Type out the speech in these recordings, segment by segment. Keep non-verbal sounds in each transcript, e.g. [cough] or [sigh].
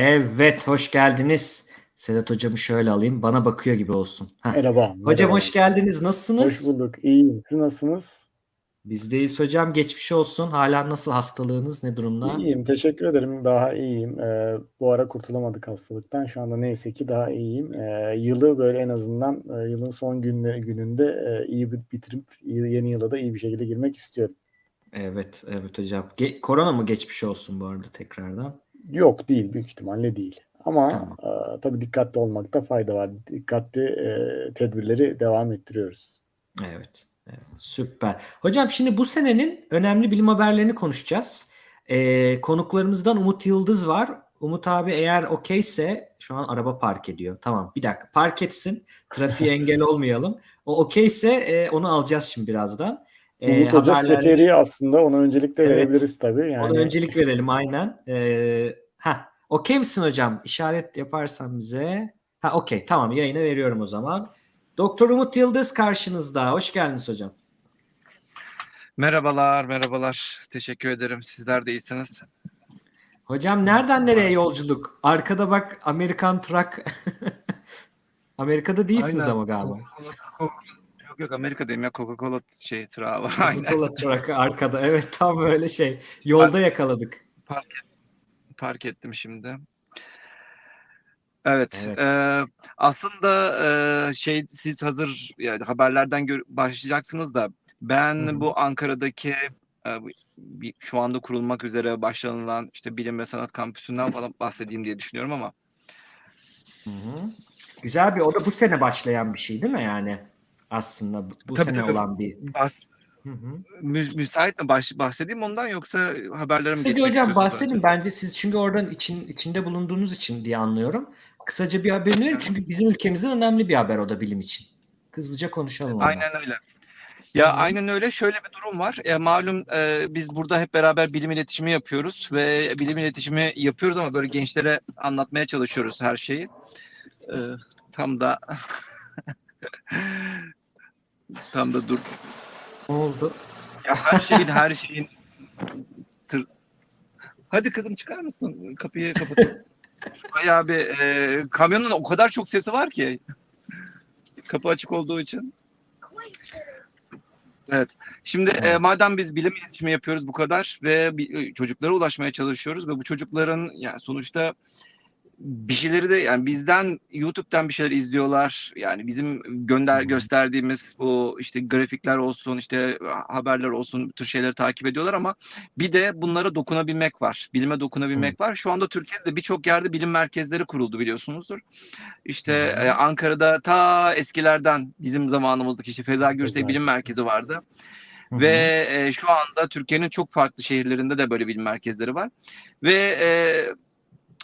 Evet, hoş geldiniz. Sedat hocamı şöyle alayım. Bana bakıyor gibi olsun. Heh. Merhaba. Hocam merhaba. hoş geldiniz. Hoş Nasılsınız? bulduk. İyiyim. Siz nasılsınız? Bizdeyiz hocam. Geçmiş olsun. Hala nasıl hastalığınız? Ne durumda? İyiyim. Teşekkür ederim. Daha iyiyim. Ee, bu ara kurtulamadık hastalıktan. Şu anda neyse ki daha iyiyim. Ee, yılı böyle en azından e, yılın son günü, gününde e, iyi bir bitirip yeni yıla da iyi bir şekilde girmek istiyorum. Evet, evet hocam. Ge- korona mı geçmiş olsun bu arada tekrardan? Yok değil. Büyük ihtimalle değil. Ama Tamam. e, tabii dikkatli olmakta fayda var. Dikkatli e, tedbirleri devam ettiriyoruz. Evet, evet, süper. Hocam şimdi bu senenin önemli bilim haberlerini konuşacağız. Ee, konuklarımızdan Umut Yıldız var. Umut abi eğer okeyse şu an araba park ediyor. Tamam bir dakika park etsin. Trafiğe [laughs] engel olmayalım. O okeyse e, onu alacağız şimdi birazdan. Ee, Umut Hoca haberler- seferi aslında ona öncelikle Evet. verebiliriz tabii. Yani Ona öncelik verelim aynen. Ee, ha, okey misin hocam? İşaret yaparsan bize. Ha, okey. Tamam, yayına veriyorum o zaman. Doktor Umut Yıldız karşınızda. Hoş geldiniz hocam. Merhabalar, merhabalar. Teşekkür ederim. Sizler de iyisiniz. Hocam nereden nereye yolculuk? Arkada bak Amerikan Truck. [laughs] Amerika'da değilsiniz Aynen. ama galiba. Yok yok Amerika'dayım ya Coca-Cola şey tırağı var. Aynen. Coca-Cola Truck arkada. Evet tam öyle şey. Yolda yakaladık. Park ettim şimdi. Evet. Evet. eee, aslında eee, şey siz hazır yani haberlerden gör- başlayacaksınız da ben Hı hı. bu Ankara'daki bu- bir, şu anda kurulmak üzere başlanılan işte bilim ve sanat kampüsünden falan bahsedeyim diye düşünüyorum ama Hı hı. Güzel bir o da bu sene başlayan bir şey değil mi yani? Aslında bu, bu Tabii, sene tabii. olan bir. Hı hı. mü- müsait mi baş, bahsedeyim ondan yoksa haberlere mi Kısaca geçmek hocam bahsedin bence siz çünkü oradan için içinde bulunduğunuz için diye anlıyorum. Kısaca bir haberini verin çünkü bizim ülkemizin önemli bir haber o da bilim için. Hızlıca konuşalım ondan. Aynen öyle. Ya Hı hı. aynen öyle. Şöyle bir durum var. E, malum e, biz burada hep beraber bilim iletişimi yapıyoruz ve bilim iletişimi yapıyoruz ama böyle gençlere anlatmaya çalışıyoruz her şeyi. E, tam da [laughs] tam da dur. Ne oldu? Ya her şeyin her şeyin tır... Hadi kızım çıkar mısın? Kapıyı kapatalım. Bayağı bir e, kamyonun o kadar çok sesi var ki. Kapı açık olduğu için. Evet. Şimdi e, madem biz bilim iletişimi yapıyoruz bu kadar ve bi- çocuklara ulaşmaya çalışıyoruz ve bu çocukların yani sonuçta bir şeyleri de yani bizden YouTube'dan bir şeyler izliyorlar. Yani bizim gönder gösterdiğimiz bu işte grafikler olsun, işte haberler olsun bu tür şeyleri takip ediyorlar ama bir de bunlara dokunabilmek var. Bilime dokunabilmek var. Şu anda Türkiye'de birçok yerde bilim merkezleri kuruldu biliyorsunuzdur. İşte e, Ankara'da ta eskilerden bizim zamanımızdaki işte Feza Gürsey Bilim. Merkezi vardı. Hı hı. Ve e, şu anda Türkiye'nin çok farklı şehirlerinde de böyle bilim merkezleri var. Ve e,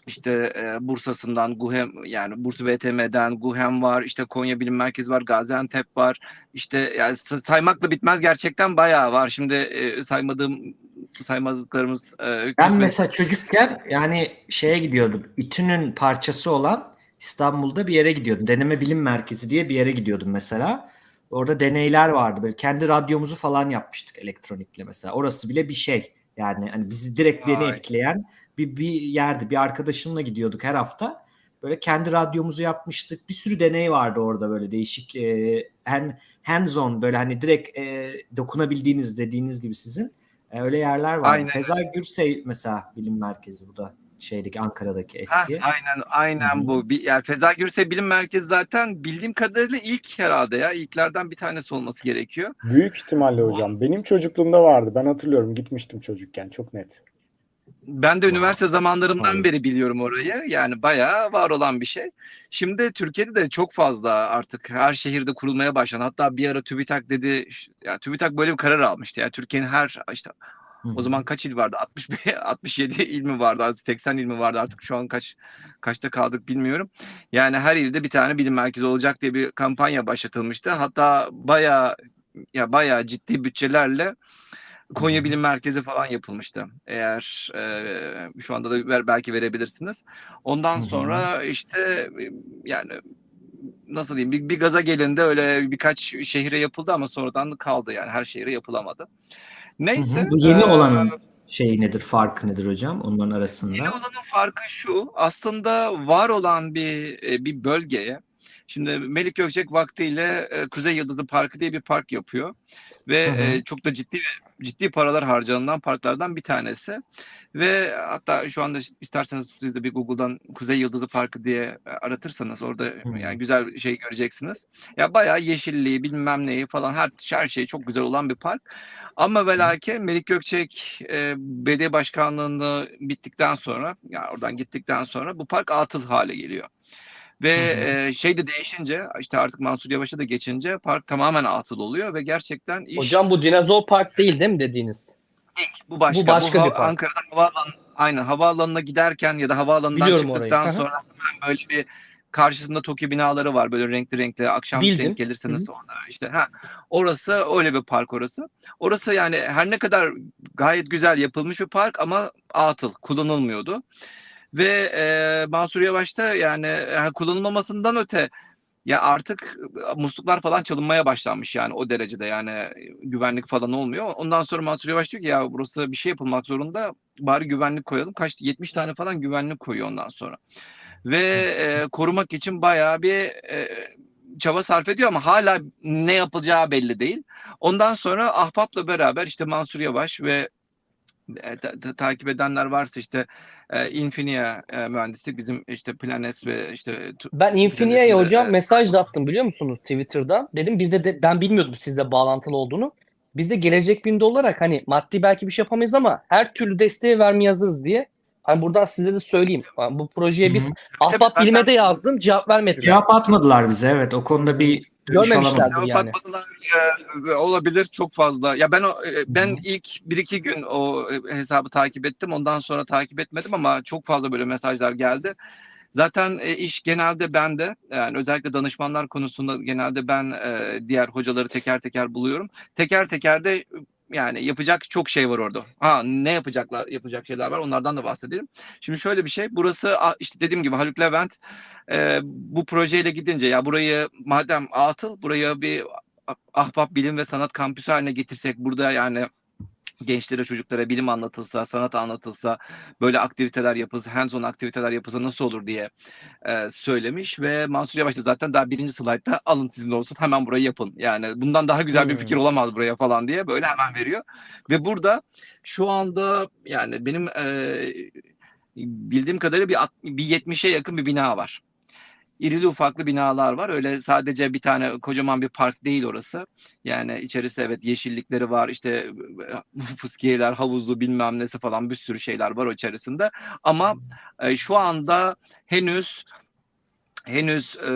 işte e, Bursa'sından Guhem yani Bursa VTM'den Guhem var, işte Konya Bilim Merkezi var, Gaziantep var. İşte yani sa- saymakla bitmez gerçekten bayağı var. Şimdi e, saymadığım saymazlıklarımız e, Ben mesela çocukken yani şeye gidiyordum. İTÜ'nün parçası olan İstanbul'da bir yere gidiyordum. Deneme Bilim Merkezi diye bir yere gidiyordum mesela. Orada deneyler vardı. Böyle kendi radyomuzu falan yapmıştık elektronikle mesela. Orası bile bir şey. Yani hani bizi direkt Vay. etkileyen bir, bir yerdi. Bir arkadaşımla gidiyorduk her hafta. Böyle kendi radyomuzu yapmıştık. Bir sürü deney vardı orada böyle değişik e, hand, hands on böyle hani direkt e, dokunabildiğiniz dediğiniz gibi sizin. E, öyle yerler vardı. Aynen Feza Gürsey mesela bilim merkezi bu da şeydeki Ankara'daki Heh, eski. aynen aynen Hı hı. bu. Bir, yani Feza Gürsey Bilim Merkezi zaten bildiğim kadarıyla ilk herhalde ya. İlklerden bir tanesi olması gerekiyor. Büyük ihtimalle hocam. Benim çocukluğumda vardı. Ben hatırlıyorum. Gitmiştim çocukken. Çok net. Ben de Wow. üniversite zamanlarımdan beri biliyorum orayı. Yani bayağı var olan bir şey. Şimdi Türkiye'de de çok fazla artık her şehirde kurulmaya başlandı. Hatta bir ara TÜBİTAK dedi, yani TÜBİTAK böyle bir karar almıştı. Yani Türkiye'nin her işte o zaman kaç il vardı? 65 67 [laughs] il mi vardı? 80 il mi vardı? Artık şu an kaç kaçta kaldık bilmiyorum. Yani her ilde bir tane bilim merkezi olacak diye bir kampanya başlatılmıştı. Hatta bayağı ya bayağı ciddi bütçelerle Konya Hı hı. Bilim Merkezi falan yapılmıştı. Eğer e, şu anda da ver, belki verebilirsiniz. Ondan Hı hı. sonra işte yani nasıl diyeyim bir, bir gaza gelindi öyle birkaç şehire yapıldı ama sonradan kaldı yani her şehire yapılamadı. Hı Neyse hı. Bu yeni e, olanın şey nedir, farkı nedir hocam onların arasında? Yeni olanın farkı şu. Aslında var olan bir e, bir bölgeye Şimdi Melik Gökçek vaktiyle e, Kuzey Yıldızı Parkı diye bir park yapıyor ve Hı hı. e, çok da ciddi ciddi paralar harcanılan parklardan bir tanesi. Ve hatta şu anda isterseniz siz de bir Google'dan Kuzey Yıldızı Parkı diye e, aratırsanız orada Hı. yani güzel şey göreceksiniz. Ya bayağı yeşilliği bilmem neyi falan her her şey çok güzel olan bir park. Ama ve lakin Melik Gökçek e, belediye başkanlığını bittikten sonra yani oradan gittikten sonra bu park atıl hale geliyor. Ve Hı hı. e, şey de değişince işte artık Mansur Yavaş'a da geçince park tamamen atıl oluyor ve gerçekten iş Hocam bu dinozor park değil değil mi dediğiniz? bu başka. bu başka ha- bir park. Ankara'da havaalanı, aynen havaalanına giderken ya da havaalanından Biliyorum çıktıktan sonra hemen böyle bir karşısında TOKİ binaları var böyle renkli renkli akşam Bildim. denk gelirseniz orada işte ha orası öyle bir park orası. Orası yani her ne kadar gayet güzel yapılmış bir park ama atıl kullanılmıyordu. Ve e, Mansur Yavaş da yani e, kullanılmamasından öte ya artık e, musluklar falan çalınmaya başlanmış yani o derecede yani e, güvenlik falan olmuyor. Ondan sonra Mansur Yavaş diyor ki ya burası bir şey yapılmak zorunda bari güvenlik koyalım. Kaç 70 tane falan güvenlik koyuyor ondan sonra. Ve e, korumak için bayağı bir e, çaba sarf ediyor ama hala ne yapılacağı belli değil. Ondan sonra Ahbap'la beraber işte Mansur Yavaş ve e, ta- ta- takip edenler varsa işte e, Infinia e, mühendislik bizim işte Planes ve işte Ben Infinia'ya hocam e, mesaj da attım biliyor musunuz Twitter'dan. Dedim bizde de ben bilmiyordum sizle bağlantılı olduğunu. Biz de gelecek binde olarak hani maddi belki bir şey yapamayız ama her türlü desteği vermeye hazırız diye. Hani buradan size de söyleyeyim. Yani Bu projeye biz Hı hı. Ahbap Bilim'e de yazdım cevap vermediler. Cevap atmadılar bize evet o konuda bir dönüş Görmemişler. alamadım. Tabii Cevap yani. atmadılar, e, olabilir çok fazla. Ya ben o, e, ben Hı hı. ilk bir iki gün o e, hesabı takip ettim. Ondan sonra takip etmedim ama çok fazla böyle mesajlar geldi. Zaten e, iş genelde bende. Yani özellikle danışmanlar konusunda genelde ben e, diğer hocaları teker teker buluyorum. Teker teker de yani yapacak çok şey var orada. Ha ne yapacaklar yapacak şeyler var onlardan da bahsedelim. Şimdi şöyle bir şey burası işte dediğim gibi Haluk Levent e, bu projeyle gidince ya burayı madem atıl buraya bir ah- ahbap bilim ve sanat kampüsü haline getirsek burada yani gençlere çocuklara bilim anlatılsa sanat anlatılsa böyle aktiviteler yapılsa hands on aktiviteler yapılsa nasıl olur diye e, söylemiş ve Mansur Yavaş da zaten daha birinci slaytta alın sizin olsun hemen burayı yapın yani bundan daha güzel bir Hmm. fikir olamaz buraya falan diye böyle hemen veriyor ve burada şu anda yani benim e, bildiğim kadarıyla bir, bir 70'e yakın bir bina var. İrili ufaklı binalar var. Öyle sadece bir tane kocaman bir park değil orası. Yani içerisi evet yeşillikleri var. İşte [laughs] fıskiyeler, havuzlu bilmem nesi falan bir sürü şeyler var o içerisinde. Ama e, şu anda henüz henüz e,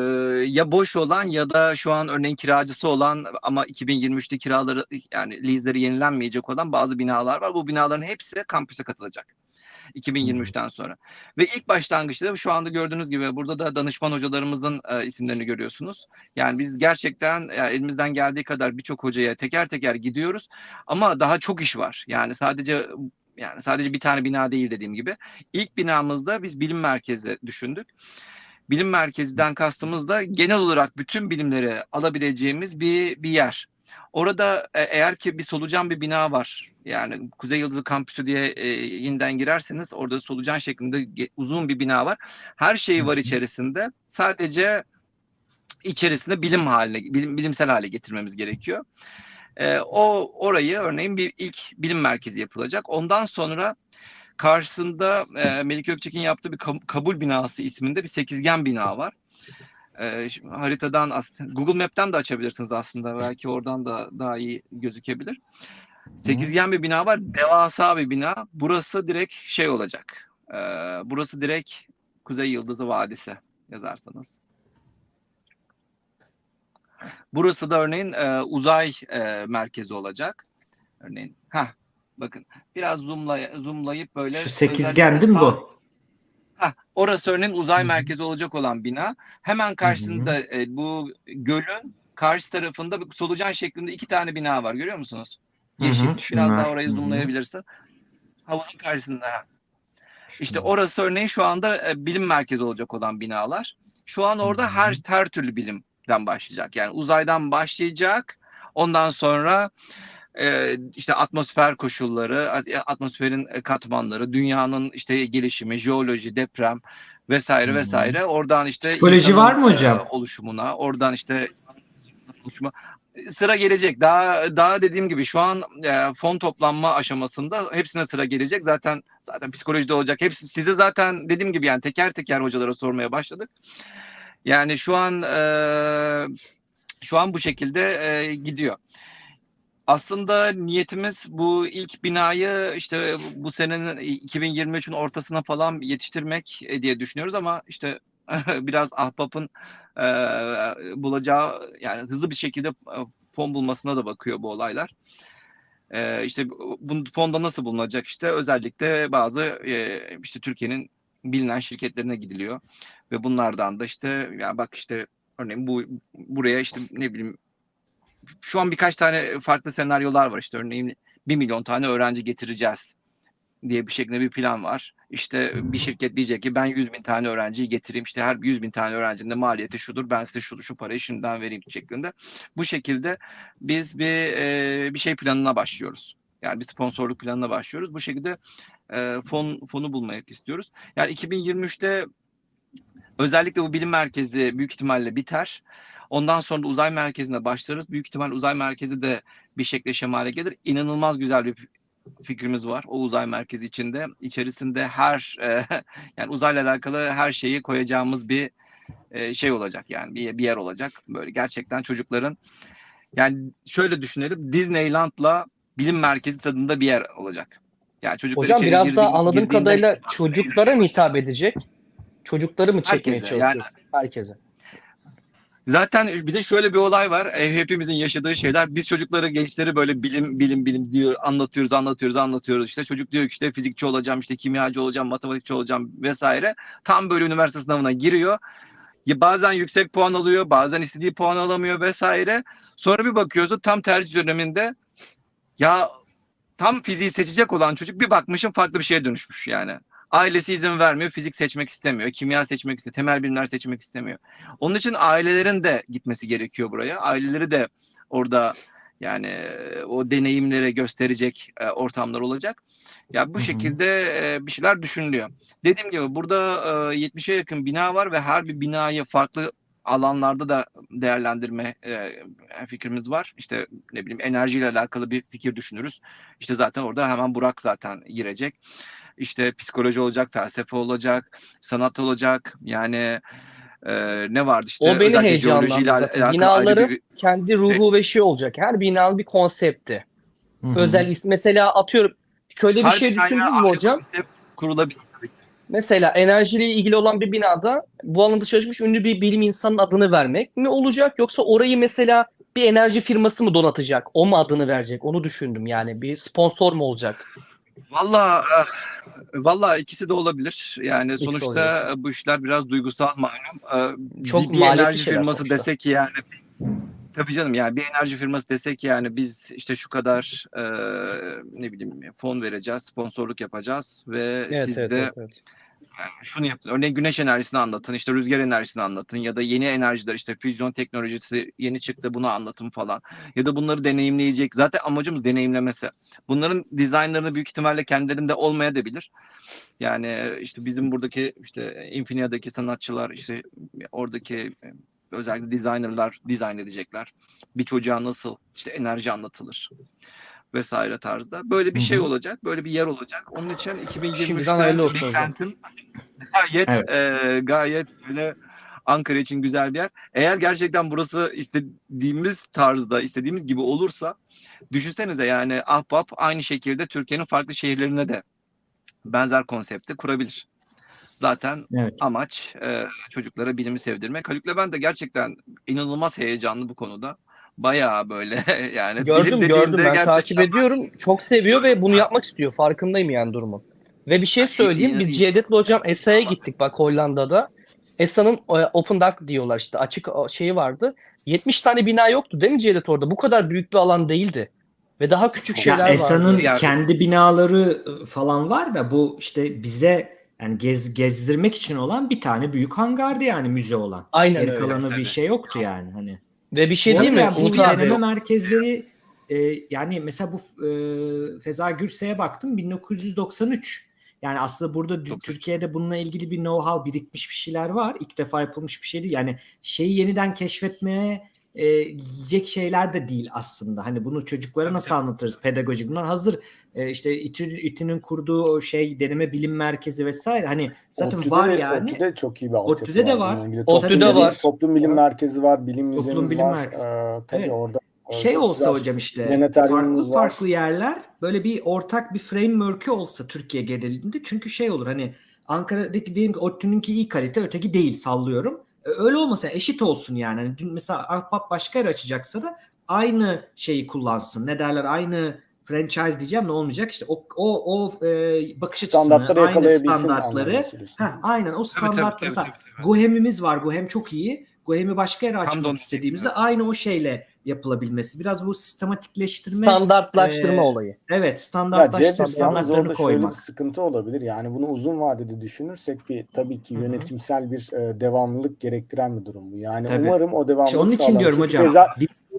ya boş olan ya da şu an örneğin kiracısı olan ama 2023'te kiraları yani lease'leri yenilenmeyecek olan bazı binalar var. Bu binaların hepsi kampüse katılacak. 2023'ten sonra. Ve ilk başlangıçta şu anda gördüğünüz gibi burada da danışman hocalarımızın e, isimlerini görüyorsunuz. Yani biz gerçekten yani elimizden geldiği kadar birçok hocaya teker teker gidiyoruz ama daha çok iş var. Yani sadece yani sadece bir tane bina değil dediğim gibi. İlk binamızda biz bilim merkezi düşündük. Bilim merkezinden kastımız da genel olarak bütün bilimleri alabileceğimiz bir bir yer. Orada e, eğer ki bir solucan bir bina var. Yani Kuzey Yıldızı Kampüsü diye e, yeniden girerseniz orada solucan şeklinde uzun bir bina var. Her şeyi var içerisinde. Sadece içerisinde bilim haline, bilim, bilimsel hale getirmemiz gerekiyor. E, o orayı örneğin bir ilk bilim merkezi yapılacak. Ondan sonra karşısında e, Melik Gökçek'in yaptığı bir kabul binası isminde bir sekizgen bina var. E, şimdi haritadan Google Map'ten de açabilirsiniz aslında. Belki oradan da daha iyi gözükebilir. Sekizgen bir bina var. Devasa bir bina. Burası direkt şey olacak. E, burası direkt Kuzey Yıldızı Vadisi yazarsanız. Burası da örneğin e, uzay e, merkezi olacak. Örneğin. Ha bakın biraz zoomlay zoomlayıp böyle Şu sekizgen değil mi bu? Heh, orası örneğin uzay merkezi olacak olan bina. Hemen karşısında e, bu gölün karşı tarafında bir solucan şeklinde iki tane bina var. Görüyor musunuz? Yeşil. Biraz şunlar. daha orayı zoomlayabilirsin. Havuzun karşısında. İşte orası örneğin şu anda e, bilim merkezi olacak olan binalar. Şu an orada Hı hı. her her türlü bilimden başlayacak. Yani uzaydan başlayacak. Ondan sonra e, işte atmosfer koşulları, at- atmosferin e, katmanları, dünyanın işte gelişimi, jeoloji, deprem vesaire vesaire. Oradan işte Psikoloji var mı e, hocam? oluşumuna, oradan işte oluşuma sıra gelecek. Daha daha dediğim gibi şu an e, fon toplanma aşamasında hepsine sıra gelecek. Zaten zaten psikolojide olacak. Hepsi size zaten dediğim gibi yani teker teker hocalara sormaya başladık. Yani şu an e, şu an bu şekilde e, gidiyor. Aslında niyetimiz bu ilk binayı işte bu senenin 2023'ün ortasına falan yetiştirmek e, diye düşünüyoruz ama işte [laughs] biraz ahbapın e, bulacağı yani hızlı bir şekilde e, fon bulmasına da bakıyor bu olaylar. E, işte bu fonda nasıl bulunacak işte özellikle bazı e, işte Türkiye'nin bilinen şirketlerine gidiliyor ve bunlardan da işte ya bak işte örneğin bu buraya işte ne bileyim şu an birkaç tane farklı senaryolar var işte örneğin 1 milyon tane öğrenci getireceğiz diye bir şeklinde bir plan var. İşte bir şirket diyecek ki ben 100 bin tane öğrenciyi getireyim işte her 100 bin tane öğrencinin de maliyeti şudur ben size şu, şu parayı şimdiden vereyim şeklinde. Bu şekilde biz bir e, bir şey planına başlıyoruz. Yani bir sponsorluk planına başlıyoruz. Bu şekilde e, fon fonu bulmayı istiyoruz. Yani 2023'te özellikle bu bilim merkezi büyük ihtimalle biter. Ondan sonra da uzay merkezine başlarız. Büyük ihtimal uzay merkezi de bir şekle şemale gelir. İnanılmaz güzel bir fikrimiz var o uzay merkezi içinde. İçerisinde her [laughs] e, yani uzayla alakalı her şeyi koyacağımız bir e, şey olacak yani bir, bir yer olacak. Böyle gerçekten çocukların yani şöyle düşünelim Disneyland'la bilim merkezi tadında bir yer olacak. Yani çocuklar Hocam biraz girdi- daha anladığım girdiğinde- kadarıyla [laughs] çocuklara mı hitap edecek? Çocukları mı çekmeye Herkese, çalışıyorsun? Herkese. Zaten bir de şöyle bir olay var. E, hepimizin yaşadığı şeyler. Biz çocukları, gençleri böyle bilim bilim bilim diyor anlatıyoruz, anlatıyoruz, anlatıyoruz. İşte çocuk diyor ki işte fizikçi olacağım, işte kimyacı olacağım, matematikçi olacağım vesaire. Tam böyle üniversite sınavına giriyor. Ya bazen yüksek puan alıyor, bazen istediği puan alamıyor vesaire. Sonra bir bakıyorsun tam tercih döneminde ya tam fiziği seçecek olan çocuk bir bakmışım farklı bir şeye dönüşmüş yani. Ailesi izin vermiyor, fizik seçmek istemiyor, kimya seçmek istemiyor, temel bilimler seçmek istemiyor. Onun için ailelerin de gitmesi gerekiyor buraya. Aileleri de orada yani o deneyimleri gösterecek e, ortamlar olacak. Ya bu şekilde e, bir şeyler düşünülüyor. Dediğim gibi burada e, 70'e yakın bina var ve her bir binayı farklı alanlarda da değerlendirme e, fikrimiz var. İşte ne bileyim enerjiyle alakalı bir fikir düşünürüz. İşte zaten orada hemen Burak zaten girecek. İşte psikoloji olacak, felsefe olacak, sanat olacak. Yani e, ne vardı işte O beni heyecanlandırdı zaten. Binaları bir- kendi ruhu ve şey olacak. Her binanın bir konsepti. Hı hı. Özel is mesela atıyorum şöyle bir Her şey düşündünüz mü hocam? kurulabilir. Mesela enerjiyle ilgili olan bir binada bu alanda çalışmış ünlü bir bilim insanının adını vermek mi olacak yoksa orayı mesela bir enerji firması mı donatacak? O mu adını verecek? Onu düşündüm yani. Bir sponsor mu olacak? Valla e, valla ikisi de olabilir. Yani İkisi sonuçta e, bu işler biraz duygusal malum. E, Çok bir, bir maliyetli enerji şeyler firması sonuçta. desek ki yani tabii canım yani bir enerji firması desek ki yani biz işte şu kadar e, ne bileyim fon vereceğiz, sponsorluk yapacağız ve Evet, siz evet, de evet, evet. Şunu yapın. Örneğin güneş enerjisini anlatın, işte rüzgar enerjisini anlatın ya da yeni enerjiler işte füzyon teknolojisi yeni çıktı bunu anlatın falan. Ya da bunları deneyimleyecek. Zaten amacımız deneyimlemesi. Bunların dizaynlarını büyük ihtimalle kendilerinde olmayabilir. Yani işte bizim buradaki işte Infinia'daki sanatçılar işte oradaki özellikle designerlar dizayn edecekler. Bir çocuğa nasıl işte enerji anlatılır vesaire tarzda. Böyle bir Hı şey olacak. Böyle bir yer olacak. Onun için Şimdiden 2023'te hayırlı olsun hocam. beklentim gayet Evet. e, gayet böyle Ankara için güzel bir yer. Eğer gerçekten burası istediğimiz tarzda, istediğimiz gibi olursa düşünsenize yani Ahbap aynı şekilde Türkiye'nin farklı şehirlerine de benzer konsepti kurabilir. Zaten Evet. amaç e, çocuklara bilimi sevdirmek. Haluk Levent de gerçekten inanılmaz heyecanlı bu konuda. Bayağı böyle [laughs] yani Gördüm gördüm ben gerçekten takip ediyorum. Çok seviyor ve bunu yapmak istiyor. Farkındayım yani durumun. Ve bir şey söyleyeyim. Biz. Cevdet'le hocam ESA'ya gittik bak Hollanda'da. ESA'nın e, Open Dock diyorlar işte açık şeyi vardı. 70 tane bina yoktu değil mi Cevdet orada? Bu kadar büyük bir alan değildi. Ve daha küçük şeyler Ya vardı. ESA'nın Yani- kendi binaları ı, falan var da bu işte bize yani gez, gezdirmek için olan bir tane büyük hangardı yani müze olan. Aynen Geri öyle. kalanı bir şey yoktu yani hani. Ve bir şey Bu değil mi? arada bu deneme merkezleri e, yani mesela bu e, Feza Gürse'ye baktım 1993. Yani aslında burada Çok Türkiye'de bununla ilgili bir know-how birikmiş bir şeyler var. İlk defa yapılmış bir şey değil. Yani şeyi yeniden keşfetmeye e, yiyecek şeyler de değil aslında. Hani bunu çocuklara nasıl anlatırız? Pedagojik. Bunlar hazır e, işte İTÜ, İTÜ'nün kurduğu o şey deneme bilim merkezi vesaire. Hani zaten ODTÜ'de var de- yani. ODTÜ'de çok iyi bir altyapı ODTÜ'de de var. ilgili. ODTÜ'de Toplum bilim- var. Toplum bilim merkezi var, bilim Toplum bilim var. merkezi. Ee, tabii Evet. orada şey olsa hocam işte farklı var. farklı yerler böyle bir ortak bir framework'ü olsa Türkiye genelinde çünkü şey olur hani Ankara'daki diyelim ki ODTÜ'nünki iyi kalite öteki değil sallıyorum. E, Öyle olmasa eşit olsun yani. Hani dün mesela Ahbap başka yer açacaksa da aynı şeyi kullansın. Ne derler aynı franchise diyeceğim ne olmayacak işte o o o e, bakış açısını standartları aynı yakalayabilsin standartları ha aynen o Tabii, tabii, standart tabii, mesela tabii, tabii. Gohem'imiz var. Gohem çok iyi. Gohem'i başka yere açmak istediğimizde aynı o şeyle yapılabilmesi. Biraz bu sistematikleştirme Standartlaştırma e, olayı. evet standartlaştırma standartlarını orada şöyle bir koymak. sıkıntı olabilir. Yani bunu uzun vadede düşünürsek bir tabii ki yönetimsel bir e, devamlılık gerektiren bir durum bu. Yani Tabii. umarım o devamlılık İşte onun için sağlanır. diyorum Çünkü hocam. Feza,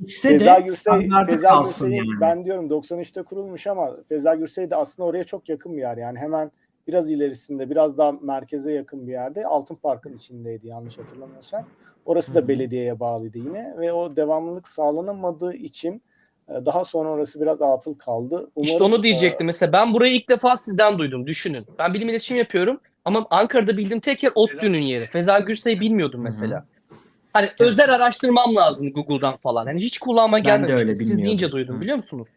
Değişse Feza de Gürsey, Feza kalsın yani. ben diyorum 93'te kurulmuş ama Feza Gürsey de aslında oraya çok yakın bir yer. Yani hemen biraz ilerisinde biraz daha merkeze yakın bir yerde Altın Park'ın içindeydi yanlış hatırlamıyorsam. Orası da belediyeye bağlıydı yine ve o devamlılık sağlanamadığı için e, daha sonra orası biraz atıl kaldı. İşte Umarım, onu diyecektim. Mesela ben burayı ilk defa sizden duydum. Düşünün. Ben bilim iletişim yapıyorum ama Ankara'da bildiğim tek yer ODTÜ'nün yeri. Feza Gürsey'i bilmiyordum mesela. Hani özel araştırmam lazım Google'dan falan. Hani hiç kulağıma gelmemişti. Siz deyince duydum biliyor musunuz?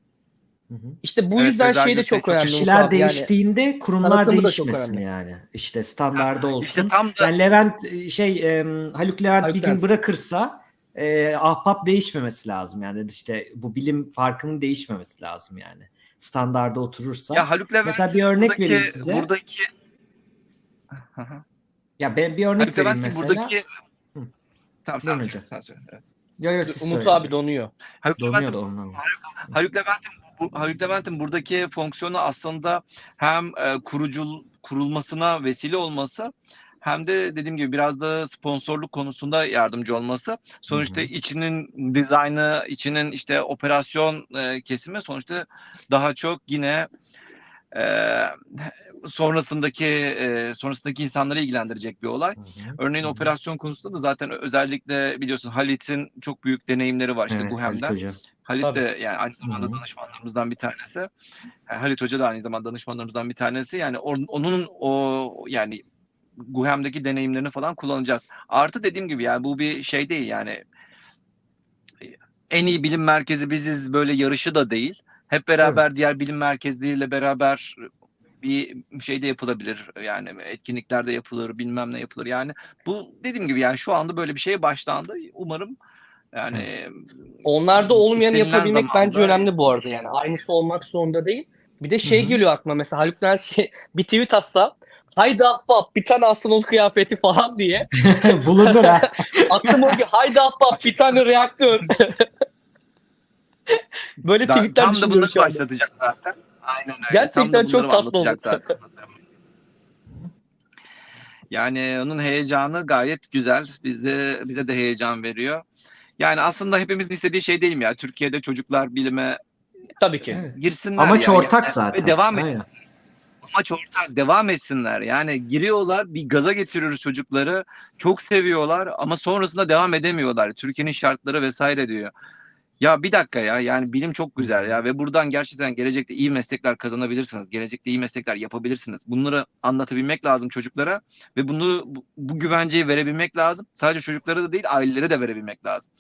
Hı hı. İşte bu Evet, yüzden şey de çok önemli. Kişiler. Yani değiştiğinde kurumlar değişmesin yani. İşte standarda olsun. İşte tam da Yani Levent e, şey e, Haluk Levent Haluk bir gün Levent. bırakırsa e, ahbap değişmemesi lazım yani işte bu bilim parkının değişmemesi lazım yani. Standarda oturursa. ya Haluk Levent Mesela bir örnek buradaki, vereyim size. Buradaki. Ya ben bir örnek Haluk vereyim Levent'in mesela. buradaki Hı. Tamam, tamam, hocam. sen söyle. Evet. Yo, yo, siz Umut söyleyin. abi donuyor. Haluk Donuyor Levent'in da ondan. Haluk Levent'in bu Haluk Levent'in buradaki fonksiyonu aslında hem e, kurucul kurulmasına vesile olması hem de dediğim gibi biraz da sponsorluk konusunda yardımcı olması. Sonuçta Hı hı. içinin dizaynı, içinin işte operasyon e, kesimi sonuçta daha çok yine e, sonrasındaki e, sonrasındaki insanları ilgilendirecek bir olay. Hı hı. Örneğin Hı hı. operasyon konusunda da zaten özellikle biliyorsun Halit'in çok büyük deneyimleri var işte Evet, Halit Guhem'den. Halit Tabii. de yani aynı zamanda Hı hı. danışmanlarımızdan bir tanesi. Yani Halit Hoca da aynı zamanda danışmanlarımızdan bir tanesi. Yani on- onun o yani Guhem'deki deneyimlerini falan kullanacağız. Artı dediğim gibi yani bu bir şey değil yani en iyi bilim merkezi biziz böyle yarışı da değil. Hep beraber diğer bilim merkezleriyle beraber bir şey de yapılabilir. Yani etkinlikler de yapılır, bilmem ne yapılır. Yani bu dediğim gibi yani şu anda böyle bir şeye başlandı. Umarım yani Onlarda olmayanı yapabilmek bence zamanda- önemli bu arada yani. Aynısı olmak zorunda değil. Bir de şey Hı hı. geliyor aklıma mesela Haluk Levent şey, [laughs] bir tweet atsa haydi ahbap bir tane astronot kıyafeti falan diye. [laughs] Bulunur ha. [laughs] Aklıma o ki haydi ahbap bir tane reaktör. Böyle Da- tweetler tam da düşünüyorum bunları şu anda. başlatacak zaten. Aynen öyle. Gerçekten Tam çok tatlı oldu. zaten. Yani onun heyecanı gayet güzel. Bize bize de heyecan veriyor. Yani aslında hepimizin istediği şey değil mi ya? Türkiye'de çocuklar bilime Tabii ki. Girsinler Amaç yani. ortak Yani zaten. Ve devam et, amaç ortak. Devam etsinler. Yani giriyorlar, bir gaza getiriyoruz çocukları. Çok seviyorlar ama sonrasında devam edemiyorlar. Türkiye'nin şartları vesaire diyor. Ya bir dakika ya yani bilim çok güzel ya ve buradan gerçekten gelecekte iyi meslekler kazanabilirsiniz. Gelecekte iyi meslekler yapabilirsiniz. Bunları anlatabilmek lazım çocuklara ve bunu bu, güvenceyi verebilmek lazım. Sadece çocuklara da değil ailelere de verebilmek lazım.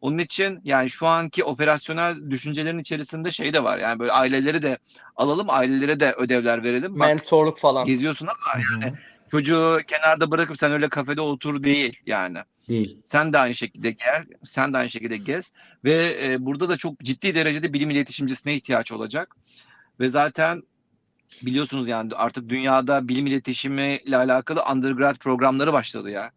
Onun için yani şu anki operasyonel düşüncelerin içerisinde şey de var. Yani böyle aileleri de alalım, ailelere de ödevler verelim. Bak Mentorluk falan. geziyorsun ama Hı hı. Çocuğu kenarda bırakıp sen öyle kafede otur değil yani. Değil. Sen de aynı şekilde gel, sen de aynı şekilde gez ve e, burada da çok ciddi derecede bilim iletişimcisine ihtiyaç olacak. Ve zaten biliyorsunuz yani artık dünyada bilim iletişimi ile alakalı undergrad programları başladı ya.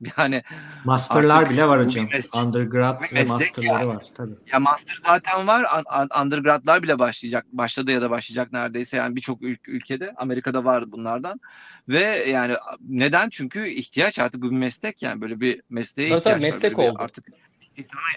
[laughs] Yani Masterlar bile var hocam. meslek- Undergrad ve masterları yani. var tabii. ya master zaten var, un- un- undergradlar bile başlayacak, başladı ya da başlayacak neredeyse yani birçok ül- ülkede, Amerika'da var bunlardan. Ve yani neden? Çünkü ihtiyaç artık bu bir meslek yani böyle bir mesleğe Tabii tabii, ihtiyaç var. meslek bir oldu. artık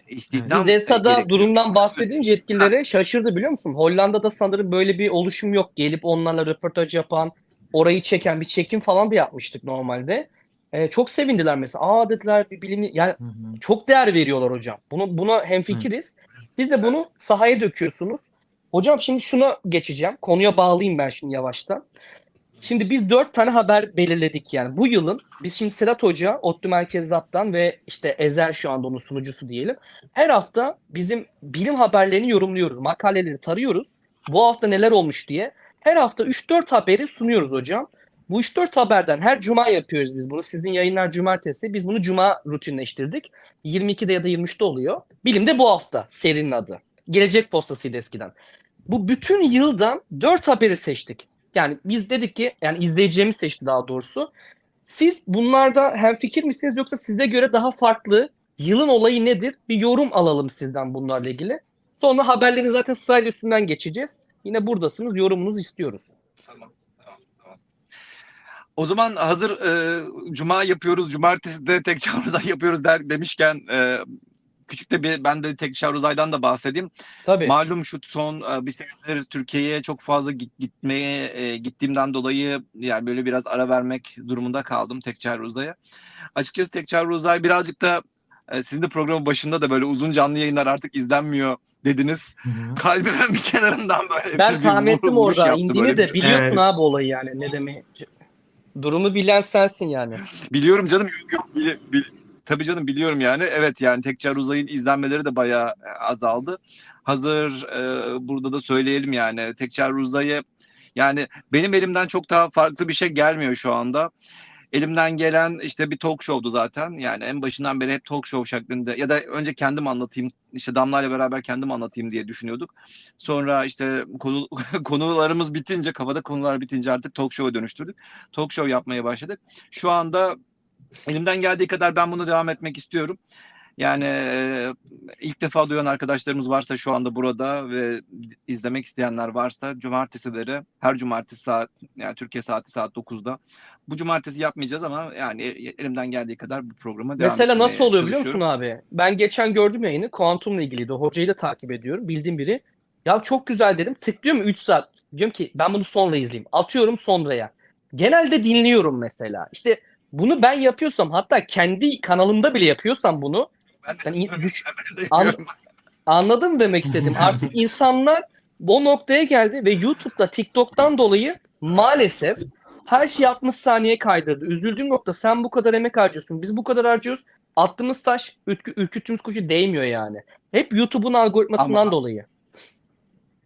İstihdam Biz ESA'da gerekiyor. durumdan bahsedince yetkililere şaşırdı biliyor musun? Hollanda'da sanırım böyle bir oluşum yok. Gelip onlarla röportaj yapan, orayı çeken bir çekim falan da yapmıştık normalde. Ee, çok sevindiler mesela. Aa dediler bir bilim yani Hı hı. çok değer veriyorlar hocam. Bunu buna hemfikiriz. Siz de bunu sahaya döküyorsunuz. Hocam şimdi şuna geçeceğim. Konuya bağlayayım ben şimdi yavaştan. Şimdi biz dört tane haber belirledik yani. Bu yılın biz şimdi Sedat Hoca, ODTÜ Merkez Lab'dan ve işte Ezel şu anda onun sunucusu diyelim. Her hafta bizim bilim haberlerini yorumluyoruz. Makaleleri tarıyoruz. Bu hafta neler olmuş diye. Her hafta 3-4 haberi sunuyoruz hocam. Bu 3-4 haberden her cuma yapıyoruz biz bunu. Sizin yayınlar cumartesi. Biz bunu cuma rutinleştirdik. 22'de ya da 23'te oluyor. Bilim de bu hafta serinin adı. Gelecek postasıydı eskiden. Bu bütün yıldan 4 haberi seçtik. Yani biz dedik ki yani izleyicilerimiz seçti daha doğrusu. Siz bunlarda hemfikir misiniz yoksa size göre daha farklı yılın olayı nedir? Bir yorum alalım sizden bunlarla ilgili. Sonra haberlerin zaten sırayla üstünden geçeceğiz. Yine buradasınız. Yorumunuzu istiyoruz. Tamam. O zaman hazır e, cuma yapıyoruz, cumartesi de tek çağrıza yapıyoruz der demişken e, küçük de bir ben de tek Şahruzay'dan da bahsedeyim. Tabii. Malum şu son e, bir senedir Türkiye'ye çok fazla git, gitmeye e, gittiğimden dolayı yani böyle biraz ara vermek durumunda kaldım tek Şahruzay'a. Açıkçası tek Şahruzay birazcık da e, sizin de programın başında da böyle uzun canlı yayınlar artık izlenmiyor dediniz. Hı hı. Kalbimin [laughs] bir kenarından böyle ben tahmin ettim orada. yaptı indiğini de biliyorsun Evet. abi olayı yani. Ne demek? Durumu bilen sensin yani. Biliyorum canım. Yok, yok, bili- bil- tabii canım biliyorum yani. Evet yani Tekçer Uzay'ın izlenmeleri de bayağı e, azaldı. Hazır e, burada da söyleyelim yani Tekçer Uzay'ı yani benim elimden çok daha farklı bir şey gelmiyor şu anda. Elimden gelen işte bir talk show'du zaten. Yani en başından beri hep talk show şeklinde ya da önce kendim anlatayım işte Damla ile beraber kendim anlatayım diye düşünüyorduk. Sonra işte konu, [laughs] konularımız bitince kafada konular bitince artık talk show'a dönüştürdük. Talk show yapmaya başladık. Şu anda elimden geldiği kadar ben bunu devam etmek istiyorum. Yani e, ilk defa duyan arkadaşlarımız varsa şu anda burada ve izlemek isteyenler varsa cumartesileri her cumartesi saat yani Türkiye saati saat 9'da bu cumartesi yapmayacağız ama yani e- elimden geldiği kadar bu programa devam Mesela nasıl oluyor biliyor musun abi? Ben geçen gördüm yayını. Kuantumla ilgiliydi. Hocayı da takip ediyorum. Bildiğim biri. Ya çok güzel dedim. Tıklıyorum 3 saat. Diyorum ki ben bunu sonra izleyeyim. Atıyorum sonraya. Genelde dinliyorum mesela. İşte bunu ben yapıyorsam hatta kendi kanalımda bile yapıyorsam bunu Ben Yani düş- An- mı demek istedim? [laughs] Artık insanlar o noktaya geldi ve YouTube'da TikTok'tan dolayı maalesef her şeyi 60 saniye kaydırdı. Üzüldüğüm nokta sen bu kadar emek harcıyorsun. Biz bu kadar harcıyoruz. Attığımız taş ürkü, ürküttüğümüz kuşu değmiyor yani. Hep YouTube'un algoritmasından Ama- dolayı.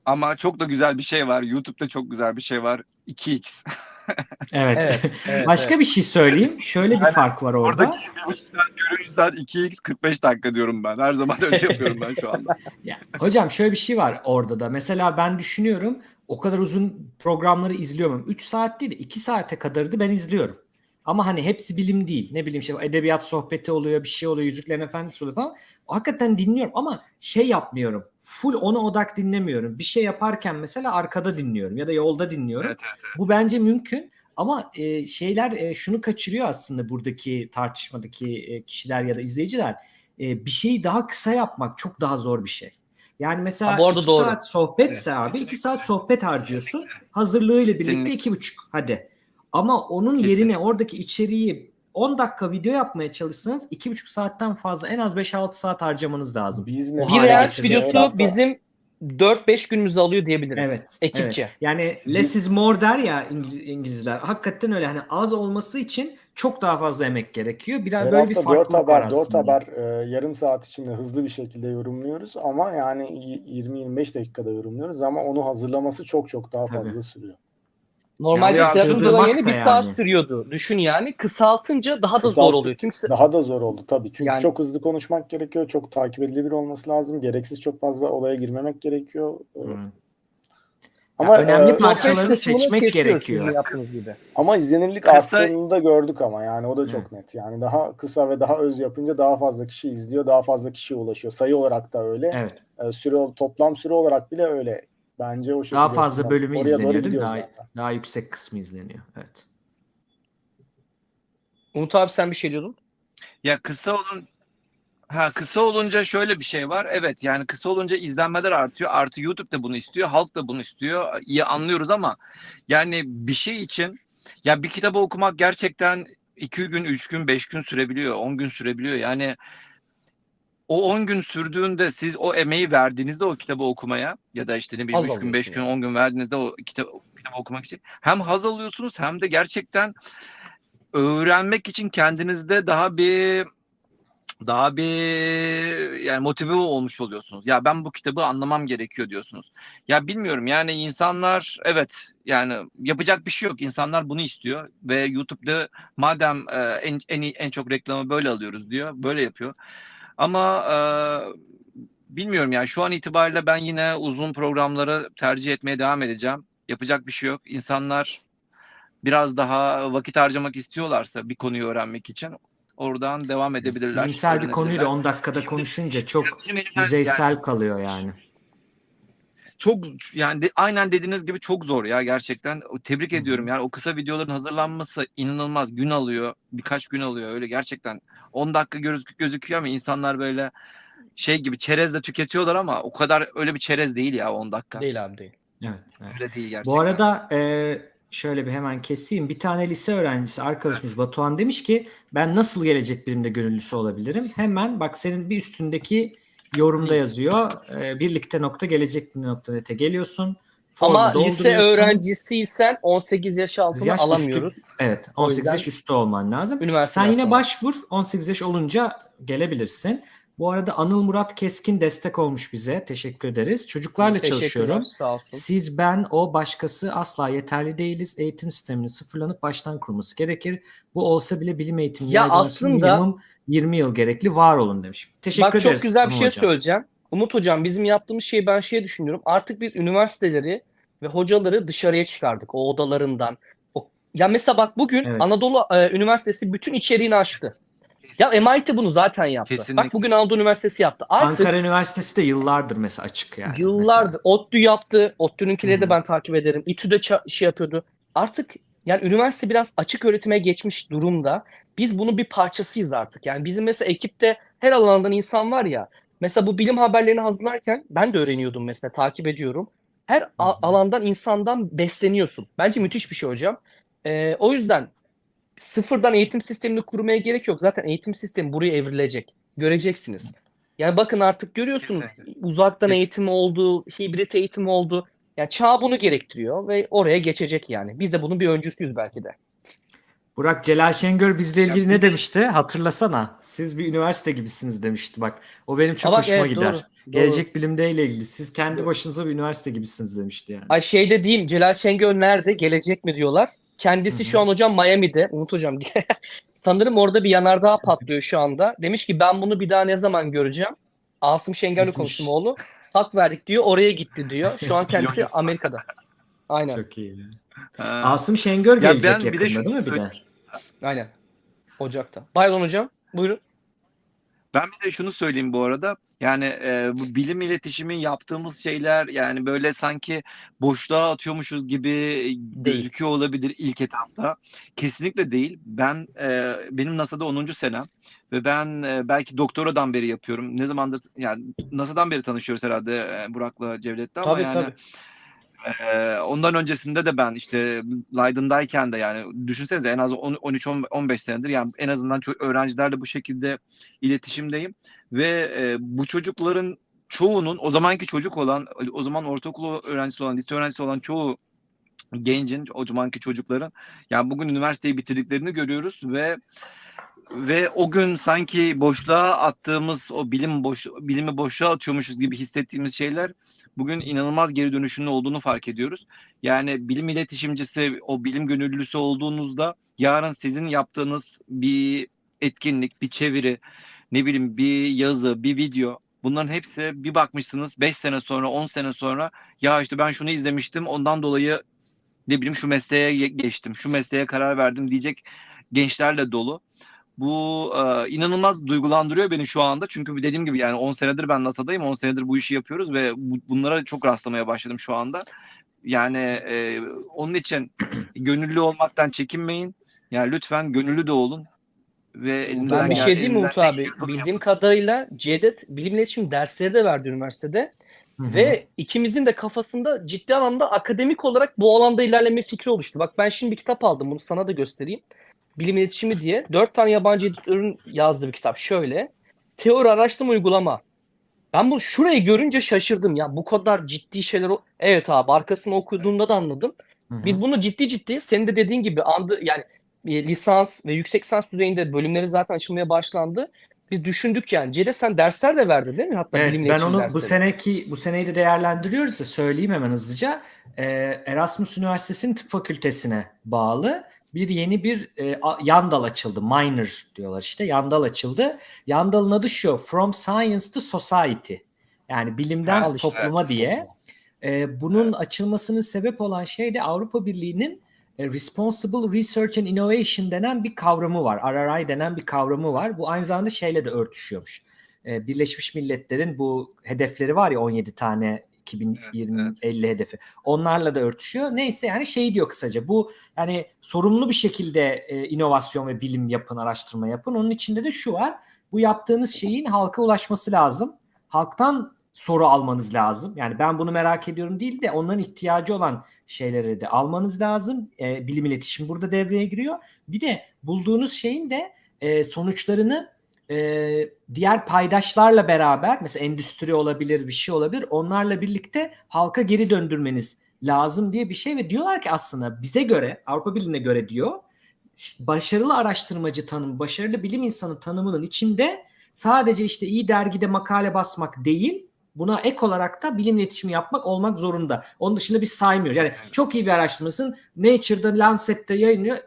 Ama çok da güzel bir şey var. YouTube'da çok güzel bir şey var. 2x. [laughs] Evet. Evet. [laughs] evet, Başka evet. bir şey söyleyeyim. Şöyle bir Aynen. fark var orada. Oradaki bir buçuk saat görünüş saat 2x 45 dakika diyorum ben. Her zaman öyle [laughs] yapıyorum ben şu anda. Ya, hocam şöyle bir şey var orada da. Mesela ben düşünüyorum o kadar uzun programları izliyorum. 3 saat değil de 2 saate kadardı ben izliyorum. Ama hani hepsi bilim değil. Ne bileyim işte edebiyat sohbeti oluyor, bir şey oluyor, Yüzüklerin Efendisi oluyor falan. Hakikaten dinliyorum ama şey yapmıyorum. Full ona odak dinlemiyorum. Bir şey yaparken mesela arkada dinliyorum ya da yolda dinliyorum. Evet, evet, Bu bence mümkün. Ama e, şeyler e, şunu kaçırıyor aslında buradaki tartışmadaki e, kişiler ya da izleyiciler. E, bir şeyi daha kısa yapmak çok daha zor bir şey. Yani mesela Ha, bu arada iki doğru. saat sohbetse abi iki saat sohbet harcıyorsun. Hazırlığıyla birlikte Kesinlikle. iki buçuk hadi. Ama onun Kesinlikle. yerine oradaki içeriği 10 dakika video yapmaya çalışsanız iki buçuk saatten fazla en az 5-6 saat harcamanız lazım. Biz Bir Reels videosu bizim 4-5 günümüzü alıyor diyebilirim. Evet. Ekipçe. evet. Yani less is more der ya İngiliz- İngilizler. Hakikaten öyle. Hani az olması için çok daha fazla emek gerekiyor. Biraz Her böyle bir 4 farklılık var haber, 4 aslında. haber e, yarım saat içinde hızlı bir şekilde yorumluyoruz ama yani y- 20-25 dakikada yorumluyoruz ama onu hazırlaması çok çok daha Tabii. fazla sürüyor. Normalde Yani yayını da bir saat yani. sürüyordu. Düşün yani. Kısaltınca daha da zor Kısalttık. oluyor. Çünkü Daha da zor oldu tabii. Çünkü Yani- çok hızlı konuşmak gerekiyor. Çok takip edilebilir olması lazım. Gereksiz çok fazla olaya girmemek gerekiyor. E, Hı. Ama önemli e, parça- parçalarını seçmek gerekiyor. Gibi. ama izlenirlik Kısa- arttığını da gördük ama yani o da çok net. Yani daha kısa ve daha öz yapınca daha fazla kişi izliyor, daha fazla kişiye ulaşıyor. Sayı olarak da öyle. Evet. E, süre toplam süre olarak bile öyle. Bence o şekilde. Daha fazla bölümü Oraya izleniyor değil mi? Daha, zaten. daha yüksek kısmı izleniyor. Evet. Umut abi sen bir şey diyordun. Ya kısa olun Ha kısa olunca şöyle bir şey var. Evet yani kısa olunca izlenmeler artıyor. Artı YouTube da bunu istiyor. Halk da bunu istiyor. İyi anlıyoruz ama yani bir şey için ya bir kitabı okumak gerçekten iki gün, üç gün, beş gün sürebiliyor. On gün sürebiliyor. Yani o 10 gün sürdüğünde siz o emeği verdiğinizde o kitabı okumaya ya da işte ne bileyim Haz 3 gün 5 alıyorsun gün 10 gün verdiğinizde o kitabı, kitabı okumak için hem haz alıyorsunuz hem de gerçekten öğrenmek için kendinizde daha bir daha bir yani motive olmuş oluyorsunuz. Ya ben bu kitabı anlamam gerekiyor diyorsunuz. Ya bilmiyorum yani insanlar evet yani yapacak bir şey yok. İnsanlar bunu istiyor ve YouTube'da madem en en en çok reklamı böyle alıyoruz diyor. Böyle yapıyor. Ama e, bilmiyorum yani şu an itibariyle ben yine uzun programları tercih etmeye devam edeceğim. Yapacak bir şey yok. İnsanlar biraz daha vakit harcamak istiyorlarsa bir konuyu öğrenmek için oradan devam edebilirler. Bilimsel bir öğrenebilirler. 10 dakikada konuşunca çok yüzeysel kalıyor yani. Çok yani de- aynen dediğiniz gibi çok zor ya gerçekten. Tebrik ediyorum yani o kısa videoların hazırlanması inanılmaz gün alıyor. Birkaç gün alıyor öyle gerçekten. 10 dakika gözük gözüküyor ama insanlar böyle şey gibi çerezle tüketiyorlar ama o kadar öyle bir çerez değil ya 10 dakika. Değil abi değil. Evet, evet. Öyle değil gerçekten. Bu arada e, şöyle bir hemen keseyim. Bir tane lise öğrencisi arkadaşımız Batuhan demiş ki ben nasıl gelecek bilimde gönüllüsü olabilirim? Hemen bak senin bir üstündeki yorumda yazıyor. E, birlikte nokta gelecek nokta nete geliyorsun. Ama lise öğrencisiysen 18 yaş altına Yaş üstü- alamıyoruz. Evet O 18 yüzden yaş üstü olman lazım. Üniversite Sen yine başvur 18 yaş olunca gelebilirsin. Bu arada Anıl Murat Keskin destek olmuş bize. Teşekkür ederiz. Çocuklarla çalışıyorum. Sağ olsun. Siz, ben, o, başkası asla yeterli değiliz. Eğitim sisteminin sıfırlanıp baştan kurulması gerekir. Bu olsa bile bilim eğitimi Ya aslında- minimum 20 yıl gerekli. Var olun demiş. Teşekkür Bak ederiz. çok güzel bir şey hocam. söyleyeceğim. Umut hocam bizim yaptığımız şeyi ben şey düşünüyorum. Artık biz üniversiteleri ve hocaları dışarıya çıkardık o odalarından. O, ya mesela bak bugün Evet. Anadolu e, Üniversitesi bütün içeriğini açtı. Ya MIT bunu zaten yaptı. Kesinlikle. Bak bugün Anadolu Üniversitesi yaptı. Artık Ankara Üniversitesi de yıllardır mesela açık yani. Yıllardır. mesela. ODTÜ yaptı. ODTÜ'nünkileri de ben takip ederim. İTÜ de şey yapıyordu. Artık yani üniversite biraz açık öğretime geçmiş durumda. Biz bunun bir parçasıyız artık. Yani bizim mesela ekipte her alandan insan var ya. Mesela bu bilim haberlerini hazırlarken ben de öğreniyordum mesela takip ediyorum. Her alandan insandan besleniyorsun. Bence müthiş bir şey hocam. Ee, o yüzden sıfırdan eğitim sistemini kurmaya gerek yok. Zaten eğitim sistemi buraya evrilecek. Göreceksiniz. Yani bakın artık görüyorsunuz uzaktan eğitim oldu, hibrit eğitim oldu. Yani çağ bunu gerektiriyor ve oraya geçecek yani. Biz de bunun bir öncüsüyüz belki de. Burak Celal Şengör bizle ilgili Ya ne demişti? Hatırlasana. Siz bir üniversite gibisiniz demişti. Bak o benim çok bak, hoşuma evet, gider. doğru, doğru. Gelecek bilimdeyle ilgili. Siz kendi başınıza bir üniversite gibisiniz demişti yani. Ay şey de diyeyim Celal Şengör nerede? Gelecek mi diyorlar. Kendisi Hı şu an hocam Miami'de. Umut hocam. [laughs] Sanırım orada bir yanardağ patlıyor şu anda. Demiş ki ben bunu bir daha ne zaman göreceğim? Asım Şengör'le konuştum oğlu. Hak verdik diyor. Oraya gitti diyor. Şu an [laughs] kendisi. Amerika'da. Aynen. Çok iyi. Asım Şengör Ya gelecek ben bir de yakında şunu değil mi bir de? Aynen. Ocak'ta. Bayron hocam. Buyurun. Ben bir de şunu söyleyeyim bu arada. Yani e, bu bilim iletişimi yaptığımız şeyler yani böyle sanki boşluğa atıyormuşuz gibi gözüküyor olabilir ilk etapta. Kesinlikle değil. Ben e, benim NASA'da 10. senem ve ben e, belki doktoradan beri yapıyorum. Ne zamandır yani NASA'dan beri tanışıyoruz herhalde e, Burak'la Cevdet'le ama Tabii yani tabii. ee, ondan öncesinde de ben işte Leiden'dayken de yani düşünsenize en az 13-15 senedir yani en azından çok öğrencilerle bu şekilde iletişimdeyim ve e, bu çocukların çoğunun o zamanki çocuk olan o zaman ortaokul öğrencisi olan lise öğrencisi olan çoğu gencin o zamanki çocukların yani bugün üniversiteyi bitirdiklerini görüyoruz ve ve o gün sanki boşluğa attığımız o bilim boş bilimi boşluğa atıyormuşuz gibi hissettiğimiz şeyler bugün inanılmaz geri dönüşünün olduğunu fark ediyoruz. Yani bilim iletişimcisi, o bilim gönüllüsü olduğunuzda yarın sizin yaptığınız bir etkinlik, bir çeviri, ne bileyim bir yazı, bir video bunların hepsi bir bakmışsınız 5 sene sonra, 10 sene sonra ya işte ben şunu izlemiştim ondan dolayı ne bileyim şu mesleğe ge- geçtim, şu mesleğe karar verdim diyecek gençlerle dolu. Bu e, inanılmaz duygulandırıyor beni şu anda. Çünkü dediğim gibi yani 10 senedir ben NASA'dayım. 10 senedir bu işi yapıyoruz ve bu- bunlara çok rastlamaya başladım şu anda. Yani e, onun için [clears throat] gönüllü olmaktan çekinmeyin. Yani lütfen gönüllü de olun ve Ben bir şey diyeyim mi Umut abi? Bildiğim kadarıyla Cevdet bilim iletişim dersleri de verdi üniversitede. Hı hı. Ve ikimizin de kafasında ciddi anlamda akademik olarak bu alanda ilerleme fikri oluştu. Bak ben şimdi bir kitap aldım. Bunu sana da göstereyim. Bilim iletişimi diye. Dört tane yabancı editörün yazdığı bir kitap. Şöyle. Teori, araştırma, uygulama. Ben bunu şurayı görünce şaşırdım ya. Bu kadar ciddi şeyler. o- Evet abi arkasını okuduğumda da anladım. Biz bunu ciddi ciddi senin de dediğin gibi andı yani e, lisans ve yüksek lisans düzeyinde bölümleri zaten açılmaya başlandı. Biz düşündük yani. Cede sen dersler de verdin değil mi? Hatta Evet, bilim ben onu bu dersleri. seneki bu seneyi de değerlendiriyoruz ya söyleyeyim hemen hızlıca. Ee, Erasmus Üniversitesi'nin tıp fakültesine bağlı bir yeni bir e, a- yan dal açıldı. Minor diyorlar işte. Yan dal açıldı. Yan dalın adı şu. From Science to Society. Yani bilimden işte. topluma diye. Ee, bunun açılmasının sebep olan şey de Avrupa Birliği'nin e, Responsible Research and Innovation denen bir kavramı var. RRI denen bir kavramı var. Bu aynı zamanda şeyle de örtüşüyormuş. Ee, Birleşmiş Milletler'in bu hedefleri var ya 17 tane 2020 50 hedefi. Onlarla da örtüşüyor. Neyse yani şey diyor kısaca. Bu yani sorumlu bir şekilde e, inovasyon ve bilim yapın, araştırma yapın. Onun içinde de şu var. Bu yaptığınız şeyin halka ulaşması lazım. Halktan soru almanız lazım. Yani ben bunu merak ediyorum değil de onların ihtiyacı olan şeyleri de almanız lazım. E, bilim iletişim burada devreye giriyor. Bir de bulduğunuz şeyin de e, sonuçlarını e, diğer paydaşlarla beraber mesela endüstri olabilir bir şey olabilir onlarla birlikte halka geri döndürmeniz lazım diye bir şey ve diyorlar ki aslında bize göre Avrupa Birliği'ne göre diyor başarılı araştırmacı tanımı, başarılı bilim insanı tanımının içinde sadece işte iyi dergide makale basmak değil, buna ek olarak da bilim iletişimi yapmak olmak zorunda. Onun dışında biz saymıyoruz. Yani çok iyi bir araştırmasın Nature'da, Lancet'te yayınlıyor.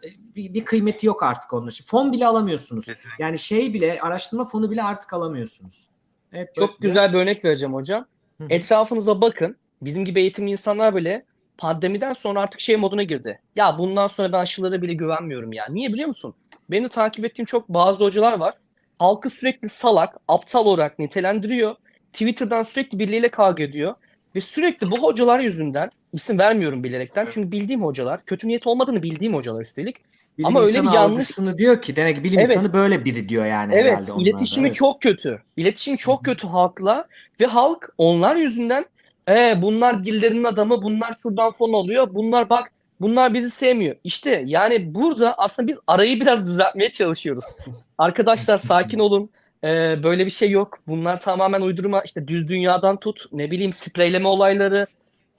Bir, bir kıymeti yok artık onun için. Fon bile alamıyorsunuz. Yani şey bile araştırma fonu bile artık alamıyorsunuz. Evet, Çok böyle- güzel bir örnek vereceğim hocam. Hı. Etrafınıza bakın. Bizim gibi eğitimli insanlar bile pandemiden sonra artık şey moduna girdi. Ya bundan sonra ben aşılara bile güvenmiyorum ya. Niye biliyor musun? Beni takip ettiğim çok bazı hocalar var. Halkı sürekli salak, aptal olarak nitelendiriyor. Twitter'dan sürekli birileriyle kavga ediyor. Ve sürekli bu hocalar yüzünden, isim vermiyorum bilerekten çünkü bildiğim hocalar, kötü niyet olmadığını bildiğim hocalar üstelik. Bilim Ama öyle bir yanlış- diyor ki demek ki bilim Evet. insanı böyle biri diyor yani Evet, herhalde onlarda. iletişimi Evet. çok kötü. İletişimi çok kötü halkla ve halk onlar yüzünden e, bunlar birilerinin adamı, bunlar şuradan fon alıyor, bunlar bak bunlar bizi sevmiyor. İşte yani burada aslında biz arayı biraz düzeltmeye çalışıyoruz. [laughs] Arkadaşlar sakin olun. E, böyle bir şey yok. Bunlar tamamen uydurma. İşte düz dünyadan tut, ne bileyim spreyleme olayları.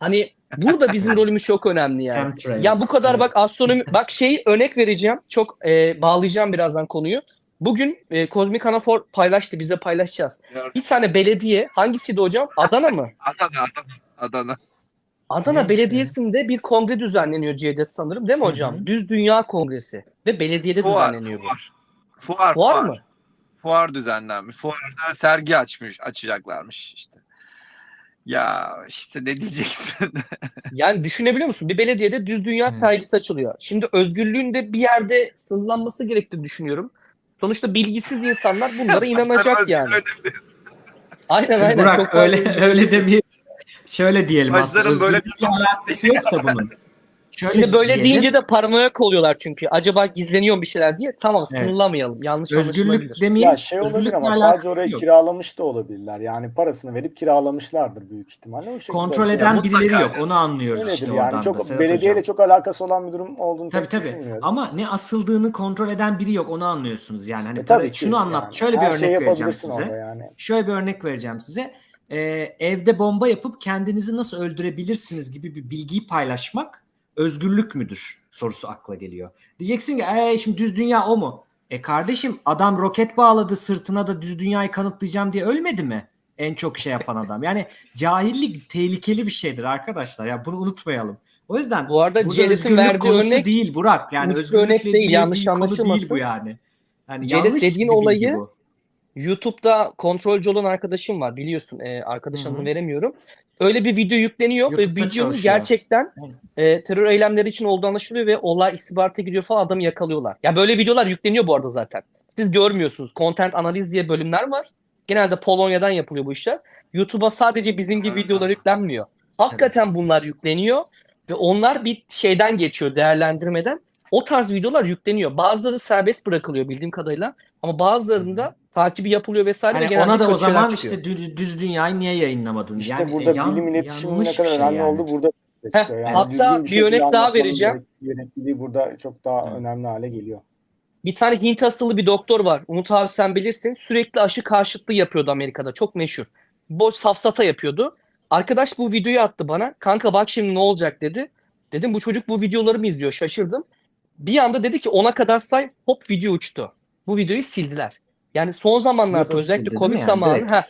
Hani burada bizim [laughs] rolümüz çok önemli yani. Chemtrails. Ya bu kadar Evet. bak astronomi [laughs] bak şey örnek vereceğim. Çok e, bağlayacağım birazdan konuyu. Bugün e, Kozmik Anafor paylaştı. Biz de paylaşacağız. Bir tane belediye hangisiydi hocam? Adana mı? [laughs] Adana, Adana, Adana. Adana Belediyesi'nde bir kongre düzenleniyor Cevdet sanırım değil mi hocam? hı. Düz Dünya Kongresi ve belediyede Fuar, düzenleniyor bu. fuar. Fuar, Fuar mı? Fuar düzenlenmiş. Fuarda sergi açmış, açacaklarmış işte. Ya işte ne diyeceksin? [laughs] Yani düşünebiliyor musun? Bir belediyede düz dünya Hı. sergisi açılıyor. Şimdi özgürlüğün de bir yerde sınırlanması gerektiğini düşünüyorum. Sonuçta bilgisiz insanlar bunlara [laughs] inanacak yani. Aynen aynen. Burak Çok öyle öyle demeyelim. Şöyle diyelim aslında. Başlarım böyle- Özgürlükle alakası yok da bunun. Şöyle Şimdi böyle diyelim. deyince de paranoyak oluyorlar çünkü. Acaba gizleniyor bir şeyler diye. Tamam Evet. sınırlamayalım. Yanlış özgürlük demeyelim. Ya şey olabilir ama sadece orayı yok. kiralamış da olabilirler. Yani parasını verip kiralamışlardır büyük ihtimalle. O şekilde Kontrol bir şey eden mutlaka birileri yok. yani. Onu anlıyoruz Öyledir işte yani. oradan da Çok Sedat belediyeyle Hocam. çok alakası olan bir durum olduğunu Tabii tabii. düşünmüyorum. Ama ne asıldığını kontrol eden biri yok. Onu anlıyorsunuz yani. Hani E, para- tabii şunu anlat. yani. Şöyle bir Her örnek şeyi vereceğim size. yani. Şöyle bir örnek vereceğim size. Ee, evde bomba yapıp kendinizi nasıl öldürebilirsiniz gibi bir bilgiyi paylaşmak özgürlük müdür sorusu akla geliyor. Diyeceksin ki "Ee, şimdi düz dünya o mu? E kardeşim adam roket bağladı sırtına da düz dünyayı kanıtlayacağım diye ölmedi mi? En çok şey yapan adam. Yani cahillik tehlikeli bir şeydir arkadaşlar. Ya bunu unutmayalım. O yüzden Bu arada özgürlük verdiği örnek değil Burak. Yani özgürlükle örnek değil, yanlış konu değil anlaşılmasın. bu yani. Yani yanlış dediğin olayı- bu. YouTube'da kontrolcü olan arkadaşım var biliyorsun. E, arkadaş adını veremiyorum. Öyle bir video yükleniyor ve YouTube'da videonun çalışıyor. gerçekten e, terör eylemleri için olduğu anlaşılıyor ve olay istihbarata gidiyor falan adamı yakalıyorlar. Ya böyle videolar yükleniyor bu arada zaten. Siz görmüyorsunuz. Content analiz diye bölümler var. Genelde Polonya'dan yapılıyor bu işler. YouTube'a sadece bizim gibi videolar yüklenmiyor. Hakikaten bunlar yükleniyor ve onlar bir şeyden geçiyor değerlendirmeden O tarz videolar yükleniyor. Bazıları serbest bırakılıyor bildiğim kadarıyla ama bazılarında takibi yapılıyor vesaire ve Hani ona da o zaman çıkıyor. işte düz, düz dünyayı niye yayınlamadın? İşte yani burada yan- bilim iletişiminin ne kadar bir şey önemli yani. olduğu burada Heh. Yani hatta bir şekilde örnek daha vereceğim. Gerekliliği burada çok daha Evet. önemli hale geliyor. Bir tane Hint asıllı bir doktor var. Umut abi sen bilirsin. Sürekli aşı karşıtlığı yapıyordu Amerika'da. Çok meşhur. Boş safsata yapıyordu. Arkadaş bu videoyu attı bana. Kanka bak şimdi ne olacak dedi. Dedim bu çocuk bu videoları mı izliyor? Şaşırdım. Bir anda dedi ki ona kadar say hop video uçtu. Bu videoyu sildiler. Yani son zamanlarda özellikle Covid yani? zamanı Direkt. ha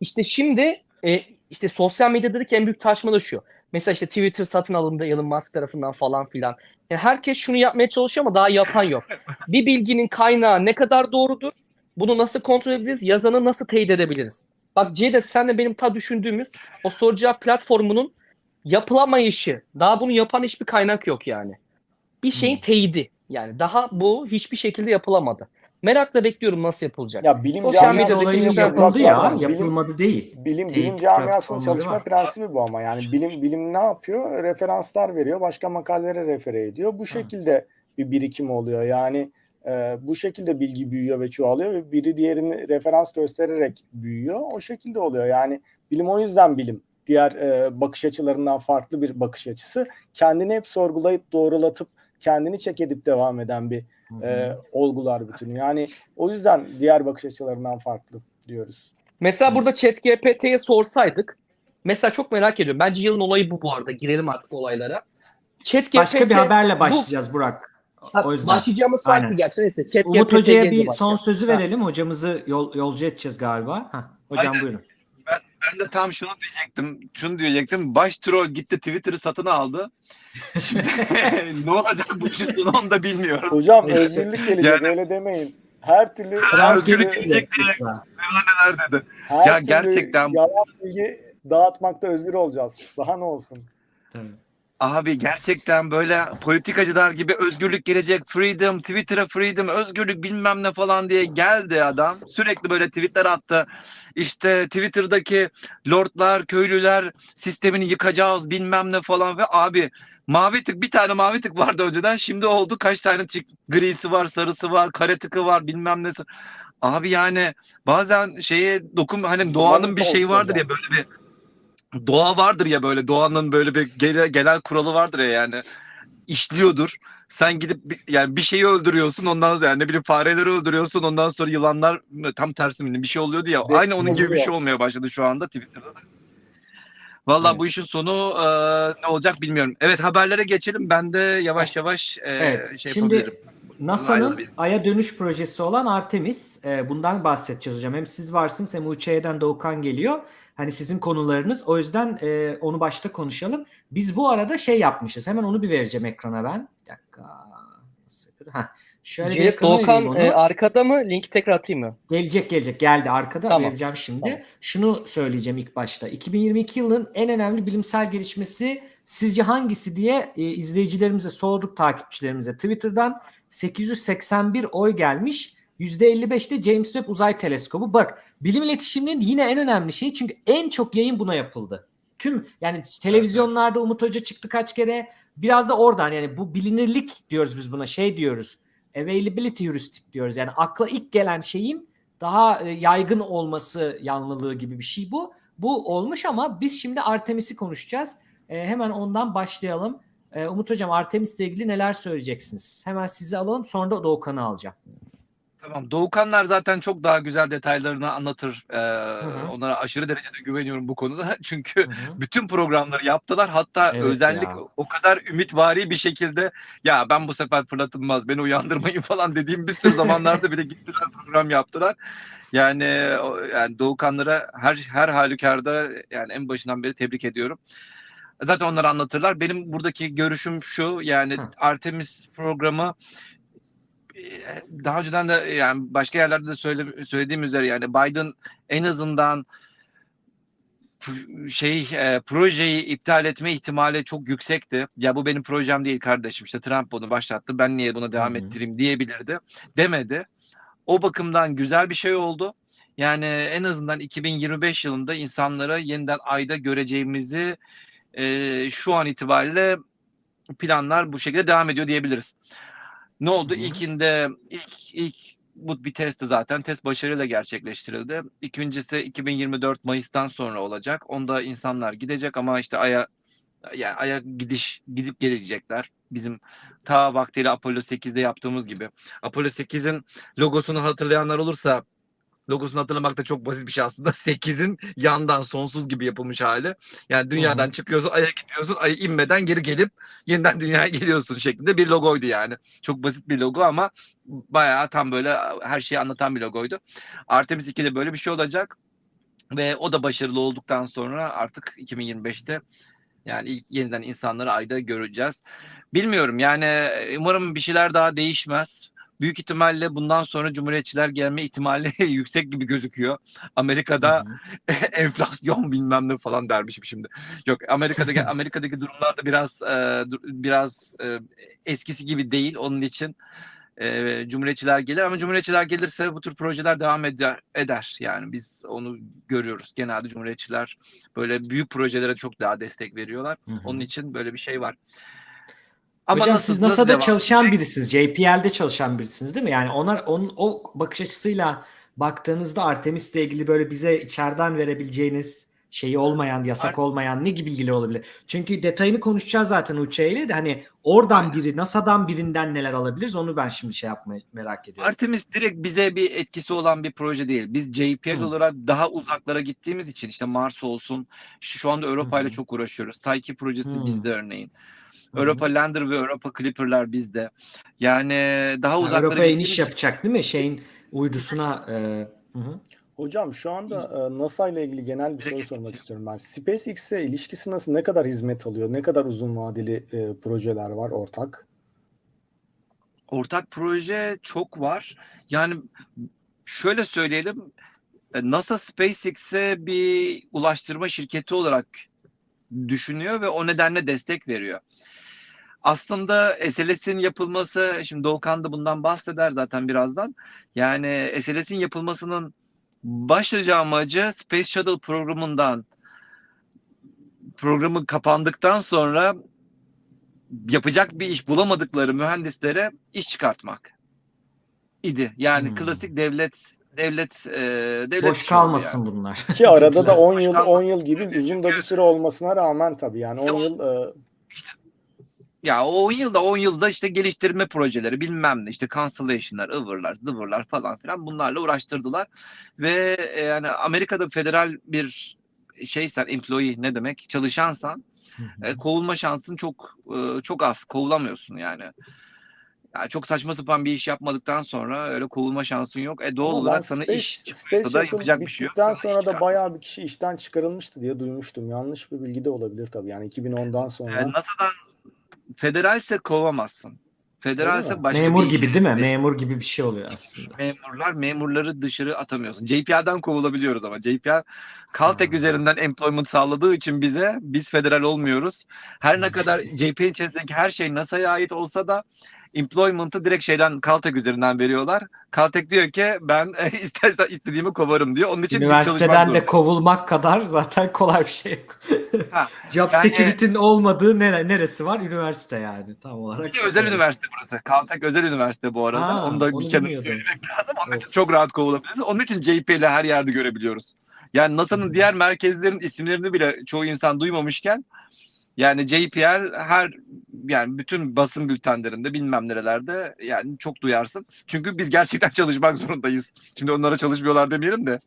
işte şimdi e, işte sosyal medyadaki en büyük tartışma da şu. Mesela işte Twitter satın alındı Elon Musk tarafından falan filan. Yani herkes şunu yapmaya çalışıyor ama daha yapan yok. Bir bilginin kaynağı ne kadar doğrudur? Bunu nasıl kontrol edebiliriz? Yazanı nasıl teyit edebiliriz? Bak Ceyda senle benim ta düşündüğümüz o soru cevap platformunun yapılamayışı. Daha bunu yapan hiçbir kaynak yok yani. Bir şeyin Hmm. teyidi. Yani daha bu hiçbir şekilde yapılamadı. Merakla bekliyorum nasıl yapılacak. Ya bilim Sosyal camiası yapıldı zaten ya. bilim- Yapılmadı değil. Bilim Teyit bilim camiasının çalışma var. prensibi bu ama yani bilim bilim ne yapıyor? Referanslar veriyor, başka makalelere refere ediyor. Bu şekilde bir birikim oluyor. Yani e, bu şekilde bilgi büyüyor ve çoğalıyor ve biri diğerini referans göstererek büyüyor. O şekilde oluyor. Yani bilim o yüzden bilim. Diğer e, bakış açılarından farklı bir bakış açısı. Kendini hep sorgulayıp doğrulatıp kendini çek edip devam eden bir e, olgular bütünü. Yani o yüzden diğer bakış açılarından farklı diyoruz. Mesela burada ChatGPT'ye sorsaydık. Mesela çok merak ediyorum. Bence yılın olayı bu bu arada. Girelim artık olaylara. ChatGPT Başka bir haberle başlayacağız Burak. Ha, O yüzden. Başlayacağımız farklı Aynen. gerçi. Neyse ChatGPT Umut Hoca'ya gelince bir son başlayalım. sözü Ha. verelim. Hocamızı yol, yolcu edeceğiz galiba. Hah, hocam Aynen. buyurun. Ben de tam şunu diyecektim. Şunu diyecektim. Baş troll gitti Twitter'ı satın aldı. Şimdi [laughs] ne olacak bu işin onu da bilmiyorum. Hocam İşte. özgürlük gelecek Yani- öyle demeyin. Her türlü her özgürlük türlü, gelecek. Neler dedi. her Ya türlü gerçekten- yalan bilgi dağıtmakta özgür olacağız. Daha ne olsun? Tabii. Abi gerçekten böyle politikacılar gibi özgürlük gelecek, freedom, Twitter'a freedom, özgürlük bilmem ne falan diye geldi adam. Sürekli böyle tweetler attı. İşte Twitter'daki lordlar, köylüler sistemini yıkacağız bilmem ne falan ve abi mavi tık bir tane mavi tık vardı önceden şimdi oldu kaç tane çık grisi var, sarısı var, kare tıkı var bilmem nesi. Abi yani bazen şeye dokun hani doğanın bir şeyi vardır ya böyle bir doğa vardır ya böyle doğanın böyle bir gele, genel kuralı vardır ya yani işliyordur. Sen gidip bir- yani bir şeyi öldürüyorsun ondan sonra yani ne bileyim fareleri öldürüyorsun ondan sonra yılanlar tam tersi mi bir şey oluyordu ya. De- Aynı onun gibi bir şey olmaya başladı şu anda Twitter'da. da. Vallahi Evet. bu işin sonu e, ne olacak bilmiyorum. Evet haberlere geçelim. Ben de yavaş yavaş e, Evet, şey şimdi yapabilirim. NASA'nın. Ay'a dönüş projesi olan Artemis. e, bundan bahsedeceğiz hocam. Hem siz varsınız hem UÇ'den Doğukan geliyor. Hani sizin konularınız. O yüzden e, onu başta konuşalım. Biz bu arada şey yapmışız. Hemen onu bir vereceğim ekrana ben. Bir dakika. Nasıl? Heh. Şöyle vereyim Doğukan e, arkada mı? Linki tekrar atayım mı? Gelecek gelecek geldi arkada Tamam, vereceğim şimdi. tamam. Şunu söyleyeceğim ilk başta. 2022 yılının en önemli bilimsel gelişmesi sizce hangisi diye e, izleyicilerimize sorduk takipçilerimize. Twitter'dan 881 oy gelmiş. %55'te James Webb Uzay Teleskobu. Bak bilim iletişiminin yine en önemli şeyi çünkü en çok yayın buna yapıldı. Tüm yani televizyonlarda Umut Hoca çıktı kaç kere. Biraz da oradan yani bu bilinirlik diyoruz biz buna şey diyoruz. Availability heuristic diyoruz. Yani akla ilk gelen şeyin daha e, yaygın olması yanlılığı gibi bir şey bu. Bu olmuş ama biz şimdi Artemis'i konuşacağız. E, hemen ondan başlayalım. E, Umut Hocam Artemis'le ilgili neler söyleyeceksiniz? Hemen sizi alalım sonra da Doğukan'ı alacağım. Tamam. Doğukanlar zaten çok daha güzel detaylarını anlatır. Ee, hı. Onlara aşırı derecede güveniyorum bu konuda. [laughs] Çünkü Hı hı. bütün programları yaptılar. Hatta Evet özellik ya. o kadar ümitvari bir şekilde ya ben bu sefer fırlatılmaz beni uyandırmayın [laughs] falan dediğim bir sürü zamanlarda bile gittiler program yaptılar. Yani yani Doğukanlara her her halükarda yani en başından beri tebrik ediyorum. Zaten onları anlatırlar. Benim buradaki görüşüm şu yani Hı. Artemis programı daha önceden de yani başka yerlerde de söyle, söylediğim üzere yani Biden en azından şey e, projeyi iptal etme ihtimali çok yüksekti. Ya bu benim projem değil kardeşim işte Trump bunu başlattı ben niye buna devam Hı hı. ettireyim diyebilirdi. Demedi. O bakımdan güzel bir şey oldu. Yani en azından 2025 yılında insanlara yeniden ayda göreceğimizi e, şu an itibariyle planlar bu şekilde devam ediyor diyebiliriz. Ne oldu? Hı hı. İlkinde ilk ilk bu bir testti zaten. Test başarıyla gerçekleştirildi. İkincisi 2024 Mayıs'tan sonra olacak. Onda insanlar gidecek ama işte Ay'a yani Ay'a gidiş gidip gelecekler. Bizim ta vaktiyle Apollo 8'de yaptığımız gibi. Apollo 8'in logosunu hatırlayanlar olursa logosunu hatırlamak da çok basit bir şey aslında. [laughs] 8'in yandan sonsuz gibi yapılmış hali. Yani dünyadan hı. çıkıyorsun, Ay'a gidiyorsun, Ay'a inmeden geri gelip yeniden dünyaya [laughs] geliyorsun şeklinde bir logoydu yani. Çok basit bir logo ama bayağı tam böyle her şeyi anlatan bir logoydu. Artemis 2'de böyle bir şey olacak ve o da başarılı olduktan sonra artık 2025'te yani ilk yeniden insanları ayda göreceğiz. Bilmiyorum yani umarım bir şeyler daha değişmez. Büyük ihtimalle bundan sonra cumhuriyetçiler gelme ihtimali [laughs] yüksek gibi gözüküyor. Amerika'da [laughs] enflasyon bilmem ne falan dermişim şimdi. Yok Amerika'daki [laughs] Amerika'daki durumlar da biraz e, biraz e, eskisi gibi değil. Onun için e, cumhuriyetçiler gelir ama cumhuriyetçiler gelirse bu tür projeler devam eder, eder. Yani biz onu görüyoruz. Genelde cumhuriyetçiler böyle büyük projelere çok daha destek veriyorlar. Hı hı. Onun için böyle bir şey var. Hocam nasıl- siz NASA'da devam çalışan edecek? birisiniz. JPL'de çalışan birisiniz değil mi? Yani onlar onun o bakış açısıyla baktığınızda Artemis'le ilgili böyle bize içeriden verebileceğiniz şeyi olmayan, yasak olmayan ne gibi bilgiler olabilir? Çünkü detayını konuşacağız zaten Uçe ile de hani oradan Aynen. biri, NASA'dan birinden neler alabiliriz onu ben şimdi şey yapmayı merak ediyorum. Artemis direkt bize bir etkisi olan bir proje değil. Biz JPL Hı. olarak daha uzaklara gittiğimiz için işte Mars olsun. Şu, şu anda Europa ile çok uğraşıyoruz. Psyche projesi Hı. bizde örneğin. Europa Lander ve Europa Clipper'lar bizde. Yani daha Ha, uzaklara Avrupa'ya gittiğimiz iniş yapacak değil mi? Şeyin uydusuna e, hı hı. Hocam şu anda e, NASA ile ilgili genel bir soru sormak istiyorum ben. SpaceX'e ilişkisi nasıl? Ne kadar hizmet alıyor? Ne kadar uzun vadeli e, projeler var ortak? ortak proje çok var. Yani şöyle söyleyelim. e, NASA SpaceX'e bir ulaştırma şirketi olarak düşünüyor ve o nedenle destek veriyor. Aslında SLS'in yapılması, şimdi Doğukan da bundan bahseder zaten birazdan. Yani SLS'in yapılmasının başlıca amacı Space Shuttle programından programı kapandıktan sonra yapacak bir iş bulamadıkları mühendislere iş çıkartmak idi. Yani Hmm. klasik devlet devlet e, devlet Boş kalmasın yani. bunlar. Ki arada da 10 yıl Başkan- 10 yıl gibi uzun da bir süre olmasına rağmen tabii yani 10 yıl e, Ya o 10 yılda 10 yılda işte geliştirme projeleri bilmem ne işte cancellation'lar, ıvırlar, zıvırlar falan filan bunlarla uğraştırdılar. Ve e, yani Amerika'da federal bir şeysen employee ne demek çalışansan e, kovulma şansın çok e, çok az kovulamıyorsun yani. Yani çok saçma sapan bir iş yapmadıktan sonra öyle kovulma şansın yok. E doğal ama olarak sana Space, iş Space da yapacak bir şey yok. Sana sonra da bayağı bir kişi işten çıkarılmıştı diye duymuştum. Yanlış bir bilgi de olabilir tabii. Yani 2010'dan E, sonra. NASA'dan federalse kovamazsın. Federalse başka Memur bir gibi değil mi? Memur gibi bir şey oluyor aslında. memurlar memurları dışarı atamıyorsun. JPL'den kovulabiliyoruz ama JPL Caltech Ha. üzerinden employment sağladığı için bize biz federal olmuyoruz. Her ne kadar JPL içerisindeki her şey NASA'ya ait olsa da employment'ı direkt şeyden Caltech üzerinden veriyorlar. Caltech diyor ki ben [laughs] istersen istediğimi kovarım diyor. Onun için Üniversiteden de kovulmak kadar zaten kolay bir şey yok. Ha, [laughs] Job yani- security'nin olmadığı nere, neresi var? Üniversite yani tam olarak. Bir özel üniversite burası. Caltech özel üniversite bu arada. Ha, onu da bir kenara söylemek lazım. Onun için Of. çok rahat kovulabiliriz. Onun için JPL'i her yerde görebiliyoruz. Yani NASA'nın Hı. diğer merkezlerin isimlerini bile çoğu insan duymamışken yani JPL her yani bütün basın bültenlerinde bilmem nerelerde yani çok duyarsın. Çünkü biz gerçekten [laughs] çalışmak zorundayız. Şimdi onlara çalışmıyorlar demeyelim de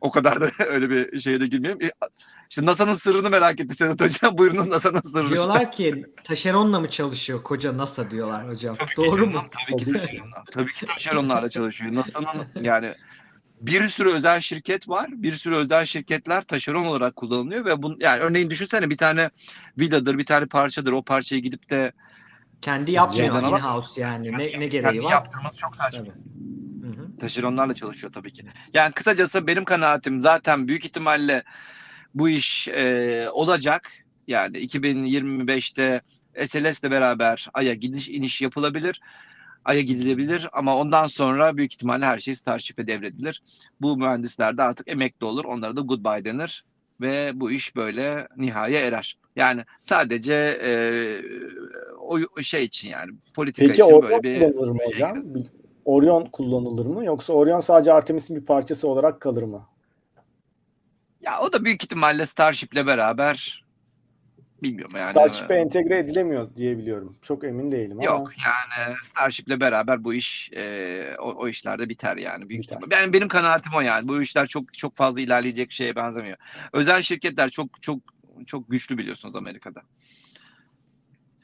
o kadar da [laughs] öyle bir şeye de girmeyelim. E, İşte NASA'nın sırrını merak etti Sedat Hocam. [laughs] Buyurun NASA'nın sırrını. Diyorlar ki taşeronla mı çalışıyor koca NASA diyorlar hocam. Doğru mu? Tabii ki Tabii taşeronlar. Tabii ki taşeronlarla çalışıyor. NASA'nın yani bir sürü özel şirket var. Bir sürü özel şirketler taşeron olarak kullanılıyor ve bun yani örneğin düşünsene bir tane vidadır, bir tane parçadır. O parçayı gidip de Kendi yapmıyor alamaz. in-house yani. Ne, ne kendi gereği var? yaptırması çok saçma. Hı. Taşeronlarla çalışıyor tabii ki. Yani kısacası benim kanaatim zaten büyük ihtimalle bu iş e, olacak. Yani 2025'te SLS'le beraber Ay'a gidiş iniş yapılabilir. Ay'a gidilebilir ama ondan sonra büyük ihtimalle her şey Starship'e devredilir. Bu mühendisler de artık emekli olur. Onlara da goodbye denir. ve bu iş böyle nihaya erer. Yani sadece e, o şey için yani politika Peki için Orion böyle bir kullanılır mı hocam? Orion kullanılır mı? Yoksa Orion sadece Artemis'in bir parçası olarak kalır mı? ya o da büyük ihtimalle Starship'le beraber bilmiyorum yani. Starship'e entegre edilemiyor diye biliyorum. Çok emin değilim ama. Yok yani Starship'le beraber bu iş e, o, o işlerde biter yani büyük Biter. ihtimal. Ben benim kanaatim o yani. Bu işler çok çok fazla ilerleyecek şeye benzemiyor. Özel şirketler çok çok çok güçlü biliyorsunuz Amerika'da.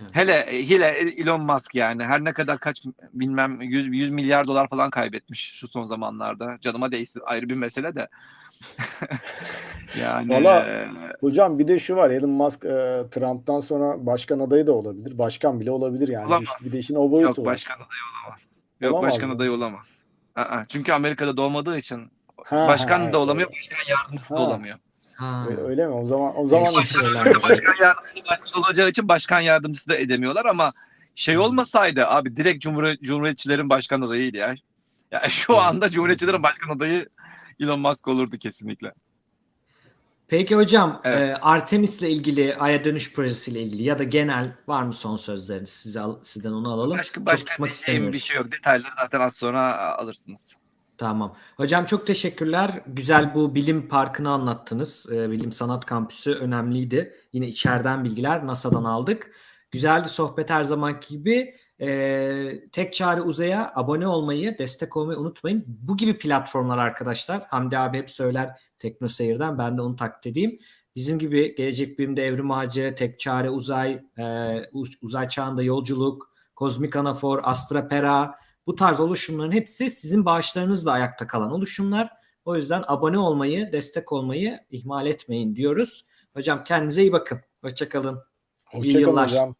Evet. Hele hele Elon Musk yani her ne kadar kaç bilmem 100 100 milyar dolar falan kaybetmiş şu son zamanlarda. Canıma değsin ayrı bir mesele de. [laughs] yani Valla- e, Hocam bir de şu var. Elon Musk e, Trump'tan sonra başkan adayı da olabilir. Başkan bile olabilir yani. Olamaz. Bir de işin o boyutu yok var. başkan adayı olamaz. Yok Olamaz başkan mı? adayı olamaz. Aa, çünkü Amerika'da doğmadığı için Ha, başkan ha, da olamıyor, öyle. başkan yardımcısı da Ha. olamıyor. Ha. Öyle, öyle mi? O zaman o zaman şeyler. başkan yardımcısı başkan olacağı için başkan yardımcısı da edemiyorlar ama şey olmasaydı abi direkt Cumhur Cumhuriyetçilerin başkan adayıydı ya. Ya şu Evet. anda Cumhuriyetçilerin başkan adayı Elon Musk olurdu kesinlikle. Peki hocam Evet. e, Artemis'le ilgili Ay'a dönüş projesiyle ilgili ya da genel var mı son sözleriniz? Size al- sizden onu alalım. Başka, Çok başka tutmak diyeceğim istemiyoruz. bir şey yok. Detayları zaten az sonra alırsınız. Tamam. Hocam çok teşekkürler. Güzel bu bilim parkını anlattınız. Ee, bilim Sanat Kampüsü önemliydi. Yine içeriden bilgiler NASA'dan aldık. Güzeldi sohbet her zamanki gibi. Ee, tek çare uzaya abone olmayı, destek olmayı unutmayın. Bu gibi platformlar arkadaşlar. Hamdi abi hep söyler Tekno Seyir'den. Ben de onu taklit edeyim. Bizim gibi Gelecek Bilim'de Evrim Ağacı, Tek Çare Uzay, e, Uz- Uzay Çağında Yolculuk, Kozmik Anafor, Astra Pera, bu tarz oluşumların hepsi sizin bağışlarınızla ayakta kalan oluşumlar. O yüzden abone olmayı, destek olmayı ihmal etmeyin diyoruz. Hocam kendinize iyi bakın. Hoşçakalın. Hoşçakalın hocam.